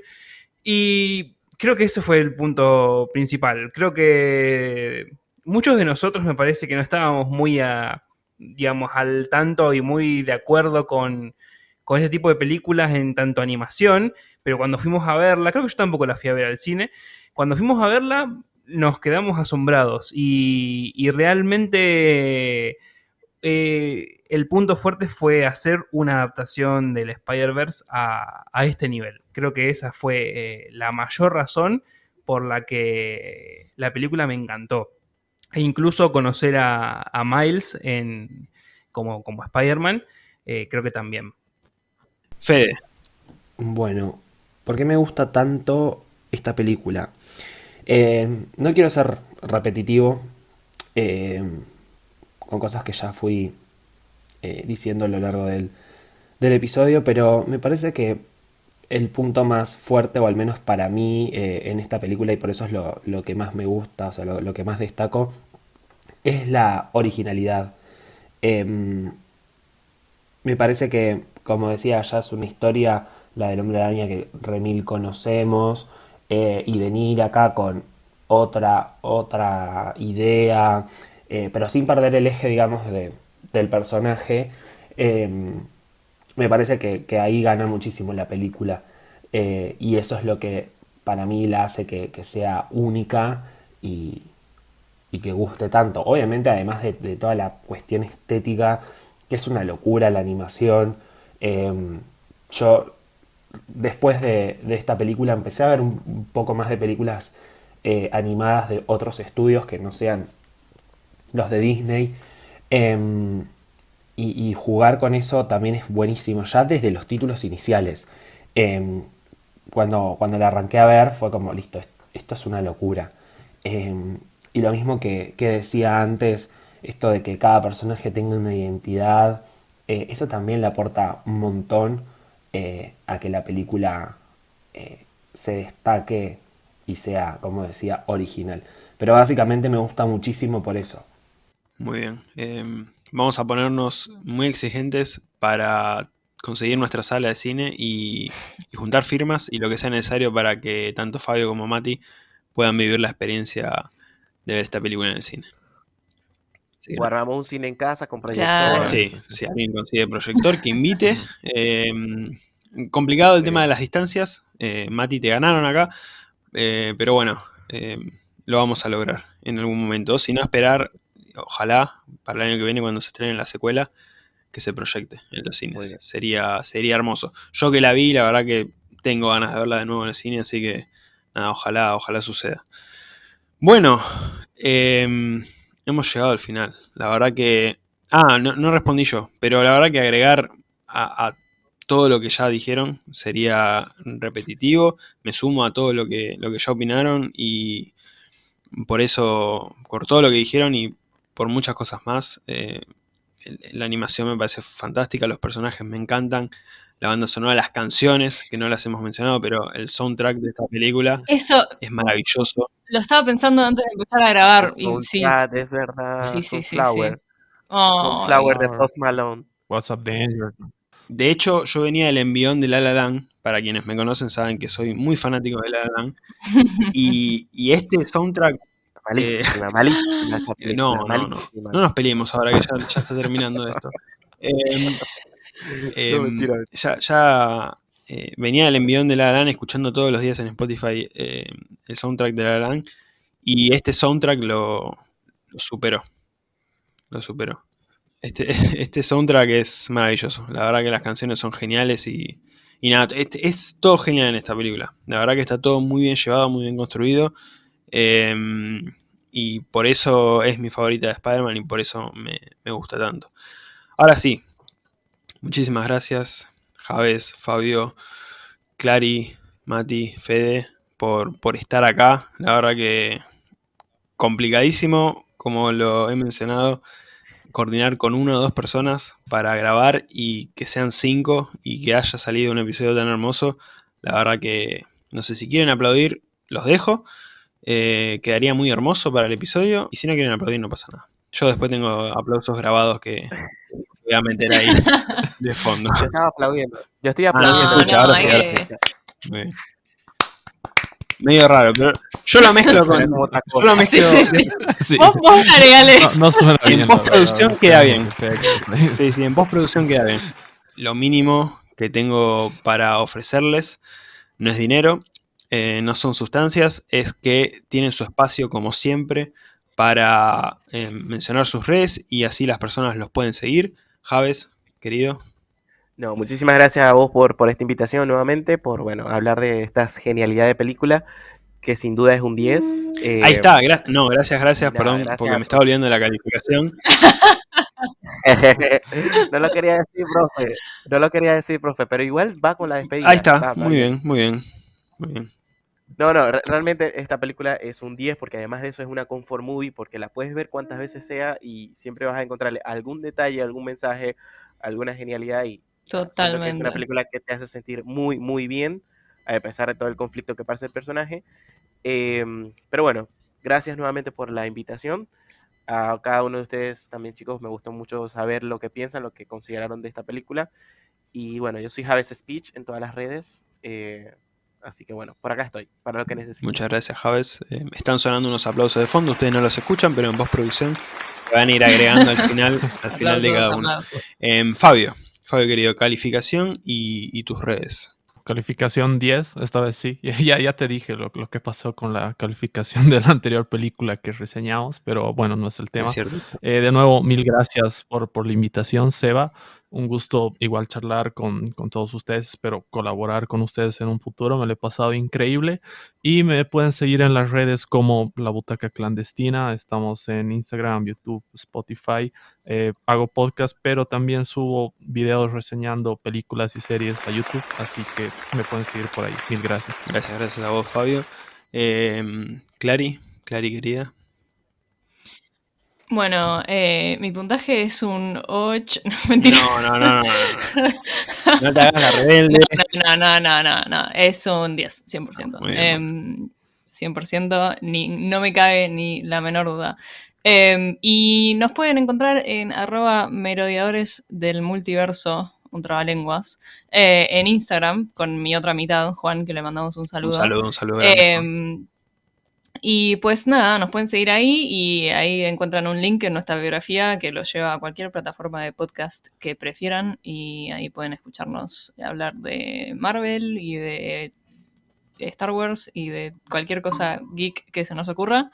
Y creo que ese fue el punto principal. Creo que muchos de nosotros me parece que no estábamos muy a, digamos, al tanto y muy de acuerdo con, con ese tipo de películas en tanto animación, pero cuando fuimos a verla, creo que yo tampoco la fui a ver al cine, cuando fuimos a verla nos quedamos asombrados y, y realmente eh, el punto fuerte fue hacer una adaptación del Spider-Verse a, a este nivel. Creo que esa fue eh, la mayor razón por la que la película me encantó. E incluso conocer a, a Miles en, como, como Spider-Man, eh, creo que también. Fede, Bueno, ¿por qué me gusta tanto esta película? Eh, no quiero ser repetitivo eh, con cosas que ya fui eh, diciendo a lo largo del, del del episodio, pero me parece que el punto más fuerte, o al menos para mí, eh, en esta película, y por eso es lo, lo que más me gusta, o sea, lo, lo que más destaco, es la originalidad. Em, me parece que, como decía, ya es una historia, la del hombre araña que remil conocemos, eh, y venir acá con otra, otra idea, eh, pero sin perder el eje, digamos, de, del personaje, em, me parece que, que, ahí gana muchísimo la película. Eh, y eso es lo que para mí la hace que, que sea única y, y, que guste tanto. Obviamente, además de, toda la cuestión estética, que es una locura la animación. Eh, yo después de, esta película empecé a ver un, poco más de películas eh, animadas de otros estudios que no sean los de Disney. Eh, y, jugar con eso también es buenísimo, ya desde los títulos iniciales. Eh, cuando, cuando la arranqué a ver fue como, listo, esto es una locura. Y lo mismo que, que, decía antes, esto de que cada personaje tenga una identidad, eh, eso también le aporta un montón eh, a que la película se destaque y sea, como decía, original. Pero básicamente me gusta muchísimo por eso. Muy bien. Eh, vamos a ponernos muy exigentes para conseguir nuestra sala de cine y, juntar firmas y lo que sea necesario para que tanto Fabio como Mati puedan vivir la experiencia de ver esta película en el cine. Sí, Guardamos un cine en casa con proyector. Sí, si alguien consigue proyector, que invite. [laughs] Eh, complicado el tema de las distancias. Eh, Mati, te ganaron acá. Eh, pero bueno, eh, lo vamos a lograr en algún momento. Si no, esperar, ojalá, para el año que viene, cuando se estrene la secuela, que se proyecte en los cines. Sería, sería hermoso. Yo que la vi, la verdad que tengo ganas de verla de nuevo en el cine, así que nada, ojalá, ojalá suceda. Bueno, eh, hemos llegado al final. La verdad que... Ah, no, respondí yo, pero la verdad que agregar a, a todo lo que ya dijeron sería repetitivo. Me sumo a todo lo que, lo que ya opinaron y por eso, por todo lo que dijeron y por muchas cosas más, eh, la animación me parece fantástica, los personajes me encantan, la banda sonora, las canciones, que no las hemos mencionado, pero el soundtrack de esta película eso es maravilloso. Lo estaba pensando antes de empezar a grabar. Y, sí. Es verdad. Sí, sí, sí. Flower. sí. Oh, Flower de Post Malone. What's up, Danger? De hecho, yo venía del envión de La La Land. Para quienes me conocen saben que soy muy fanático de La La Land. [laughs] Y, y este soundtrack... Malísima, eh, malísima [gasps] esa película, no, no, no, no nos peleemos ahora que ya, ya está terminando esto. Eh, eh, no, ya ya eh, venía del envión de La Land escuchando todos los días en Spotify el soundtrack de La Land. Y este soundtrack lo, lo superó. Lo superó. Este, [laughs] este, soundtrack es maravilloso. La verdad que las canciones son geniales y, y nada, este, es todo genial en esta película. La verdad que está todo muy bien llevado, muy bien construido. Eh, y por eso es mi favorita de Spider-Man y por eso me, me, gusta tanto. Ahora sí, muchísimas gracias, Javes, Fabio, Clary, Mati, Fede, por, por estar acá. La verdad que complicadísimo, como lo he mencionado coordinar con una o dos personas para grabar y que sean cinco y que haya salido un episodio tan hermoso. La verdad que, no sé, si quieren aplaudir, los dejo. Eh, quedaría muy hermoso para el episodio. Y si no quieren aplaudir, no pasa nada. Yo después tengo aplausos grabados que voy a meter ahí [laughs] de fondo. Yo estaba aplaudiendo. Yo estoy aplaudiendo. Ah, escucha, no, ahora sí, eh. ahora sí. Muy bien. Medio raro, pero yo lo mezclo con. Yo lo mezclo. Sí, sí, sí. [laughs] Sí. Vos, vos agregale. No, no suena En bien. postproducción la verdad, queda bien. Sí, sí, en postproducción queda bien. Lo mínimo que tengo para ofrecerles no es dinero, eh, no son sustancias, es que tienen su espacio como siempre para eh, mencionar sus redes y así las personas los pueden seguir. Javes, querido. No, muchísimas gracias a vos por, por esta invitación nuevamente, por bueno, hablar de esta genialidad de película, que sin duda es un 10. Eh, Ahí está, gra no, gracias, gracias, perdón, gracias. porque me estaba olvidando de la calificación. [laughs] no lo quería decir, profe. No lo quería decir, profe, pero igual va con la despedida. Ahí está, va muy bien, muy bien. Muy bien. No, no, re- realmente esta película es un 10 porque además de eso es una comfort movie porque la puedes ver cuantas veces sea y siempre vas a encontrarle algún detalle, algún mensaje, alguna genialidad y que es Totalmente. una película que te hace sentir muy, muy bien, a pesar de todo el conflicto que pasa el personaje. Em, pero bueno, gracias nuevamente por la invitación. A cada uno de ustedes también, chicos, me gustó mucho saber lo que piensan, lo que consideraron de esta película. Y bueno, yo soy Javes Speech en todas las redes. eh, así que bueno, por acá estoy, para lo que necesiten. Muchas gracias, Javes. Eh, están sonando unos aplausos de fondo, ustedes no los escuchan, pero en postproducción se van a ir agregando al final, al [laughs] final de cada uno. Em, Fabio, Fabio querido, calificación y, y tus redes. Calificación 10, esta vez sí. [laughs] Ya, ya te dije lo, lo que pasó con la calificación [laughs] de la anterior película que reseñamos, pero bueno, no es el tema. ¿Es cierto? Eh, de nuevo, mil gracias por, por la invitación, Seba. Un gusto igual charlar con, con todos ustedes. Espero colaborar con ustedes en un futuro. Me lo he pasado increíble. Y me pueden seguir en las redes como La Butaca Clandestina. Estamos en Instagram, YouTube, Spotify. Eh, hago podcast, pero también subo videos reseñando películas y series a YouTube. Así que me pueden seguir por ahí. Mil gracias. Gracias, gracias a vos, Fabio. Clary, Clary querida. Bueno, eh, mi puntaje es un 8. [laughs] No, mentira. No, no, no, no. No, no te hagas la rebelde. [laughs] No, no, no, no, no. Es un 10, 100%. Muy bien. Em, 100%, ni, no me cabe ni la menor duda. Em, y nos pueden encontrar en arroba merodeadores del multiverso, un trabalenguas, eh, en Instagram con mi otra mitad, Juan, que le mandamos un saludo. Un saludo, un saludo. Y pues nada, nos pueden seguir ahí y ahí encuentran un link en nuestra biografía que los lleva a cualquier plataforma de podcast que prefieran y ahí pueden escucharnos hablar de Marvel y de Star Wars y de cualquier cosa geek que se nos ocurra.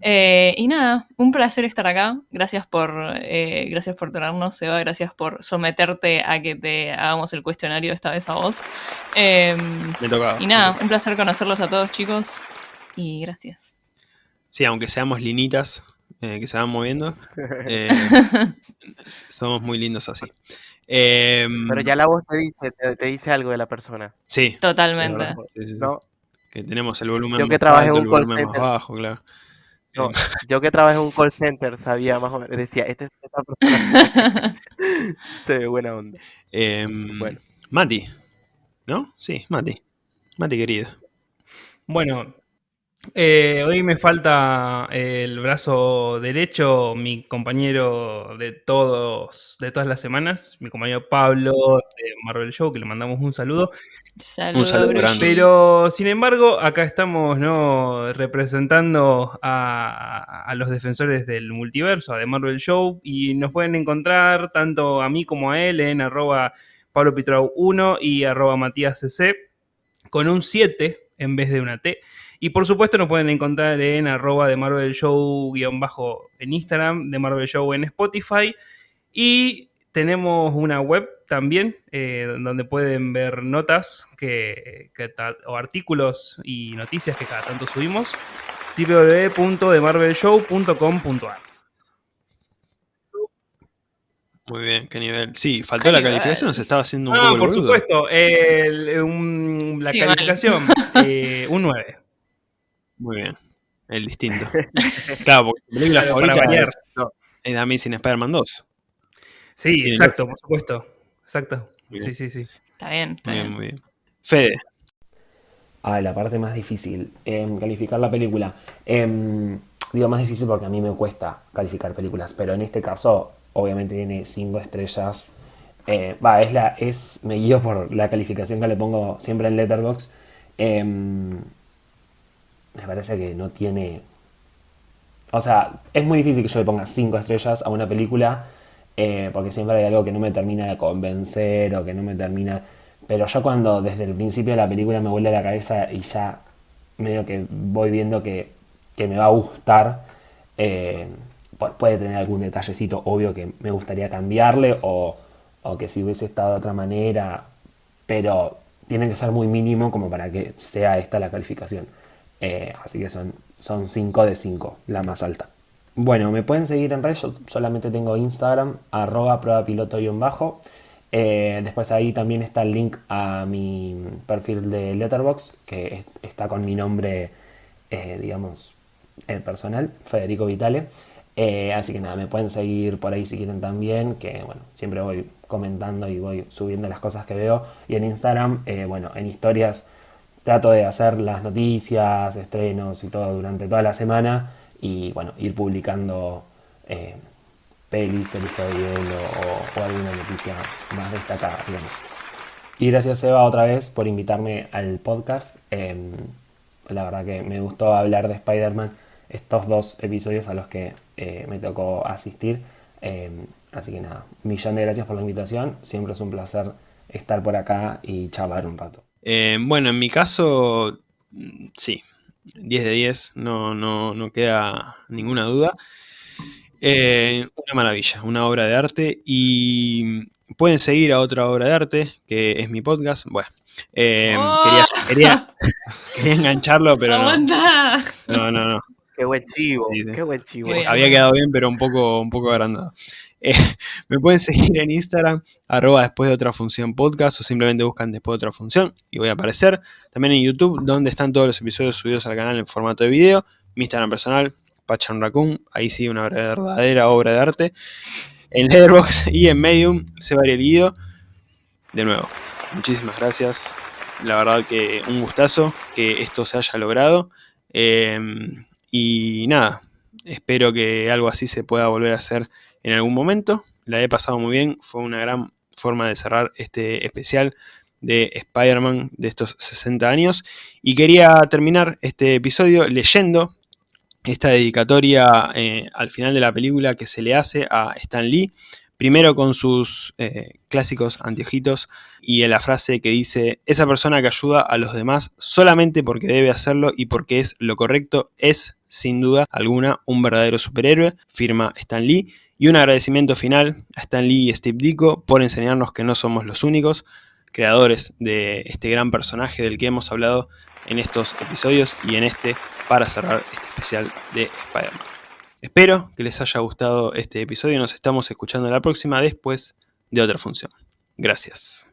Eh, y nada, un placer estar acá. Gracias por, eh, gracias por tenernos, Seba. Gracias por someterte a que te hagamos el cuestionario esta vez a vos. Em, Me tocaba. y nada, un placer conocerlos a todos, chicos. Y gracias. Sí, aunque seamos linitas eh, que se van moviendo, [laughs] eh, [laughs] somos muy lindos así. Em, Pero ya la voz te dice, te, te dice algo de la persona. Sí, Totalmente. ¿verdad? sí, sí, sí. ¿no? que tenemos el volumen Yo que más trabajé en alto, un el call volumen más center. bajo, claro. No, Em, [laughs] yo que trabajé en un call center sabía más o menos, decía, este es esta persona. Se ve buena onda. em, Bueno. Mati, ¿no? Sí, Mati. Mati querido. Bueno, eh, hoy me falta el brazo derecho, mi compañero de todos, de todas las semanas, mi compañero Pablo de Marvel Show, que le mandamos un saludo. Saludos, saludo grande. Pero, sin embargo, acá estamos ¿no? representando a, a los defensores del multiverso, a The Marvel Show, y nos pueden encontrar tanto a mí como a él en arroba Pablo Pitrau 1 y arroba Matías CC, con un 7 en vez de una T. Y por supuesto nos pueden encontrar en arroba de Marvel Show guion bajo en Instagram, de Marvel Show en Spotify. Y tenemos una web también eh, donde pueden ver notas que, o artículos y noticias que cada tanto subimos www.demarvelshow.com.ar Muy bien, qué nivel. Sí, faltó la nivel. calificación, se estaba haciendo un Ah, poco el por boludo. supuesto, el- un- la Sí, calificación, eh, un 9. Muy bien. El distinto. [laughs] claro, porque tu película Claro, favorita variar. es, es Amazing Spider-Man 2. Sí, exacto, por supuesto. Exacto. Sí, sí, sí. Está bien, está Muy bien, bien. muy bien. Fede, Ah, la parte más difícil, em, calificar la película. Em, digo más difícil porque a mí me cuesta calificar películas, pero en este caso obviamente tiene 5 estrellas. Eh, Va, es la, es, me guío por la calificación que le pongo siempre en Letterboxd. Me parece que no tiene... O sea, es muy difícil que yo le ponga 5 estrellas a una película eh, porque siempre hay algo que no me termina de convencer o que no me termina... Pero yo cuando desde el principio de la película me vuelve la cabeza y ya medio que voy viendo que, que me va a gustar, eh, pu- puede tener algún detallecito obvio que me gustaría cambiarle o, o que si hubiese estado de otra manera, pero tiene que ser muy mínimo como para que sea esta la calificación. Eh, así que son, son 5 de 5, la más alta. Bueno, me pueden seguir en redes, yo solamente tengo Instagram, arroba prueba piloto-bajo. Eh, después ahí también está el link a mi perfil de Letterboxd, que es- está con mi nombre, eh, digamos, personal, Federico Vitale. Así que nada, me pueden seguir por ahí si quieren también, que bueno, siempre voy comentando y voy subiendo las cosas que veo. Y en Instagram, bueno, en historias trato de hacer las noticias, estrenos y todo durante toda la semana y bueno, ir publicando eh, pelis, el o, o alguna noticia más destacada. Y gracias Eva otra vez por invitarme al podcast. Em, la verdad que me gustó hablar de Spider-Man estos dos episodios a los que eh, me tocó asistir. Em, así que nada, millón de gracias por la invitación. Siempre es un placer estar por acá y charlar un rato. Eh, bueno, en mi caso, sí, 10 de 10, no, no, no queda ninguna duda. Eh, una maravilla, una obra de arte y pueden seguir a otra obra de arte, que es mi podcast. Bueno, eh, ¡Oh! quería, quería, [laughs] engancharlo, pero no. ¡Aguanta! No, no, no. Qué buen chivo, Sí, sí. qué buen chivo. Había quedado bien, pero un poco, un poco agrandado. Eh, [laughs] me pueden seguir en Instagram, arroba después de otra función podcast, o simplemente buscan después de otra función y voy a aparecer. También en YouTube, donde están todos los episodios subidos al canal en formato de video. Mi Instagram personal, Pachan Raccoon, ahí sí una verdadera obra de arte. En Letterboxd [laughs] y en Medium, se varía el Guido. De nuevo, muchísimas gracias. La verdad que un gustazo que esto se haya logrado. Eh, y nada, espero que algo así se pueda volver a hacer en algún momento. La he pasado muy bien, fue una gran forma de cerrar este especial de Spider-Man de estos 60 años. Y quería terminar este episodio leyendo esta dedicatoria eh, al final de la película que se le hace a Stan Lee. Primero con sus eh, clásicos anteojitos y en la frase que dice, esa persona que ayuda a los demás solamente porque debe hacerlo y porque es lo correcto es, sin duda alguna, un verdadero superhéroe, firma Stan Lee. Y un agradecimiento final a Stan Lee y Steve Ditko por enseñarnos que no somos los únicos creadores de este gran personaje del que hemos hablado en estos episodios y en este para cerrar este especial de Spider-Man. Espero que les haya gustado este episodio. Nos estamos escuchando la próxima después de otra función. Gracias.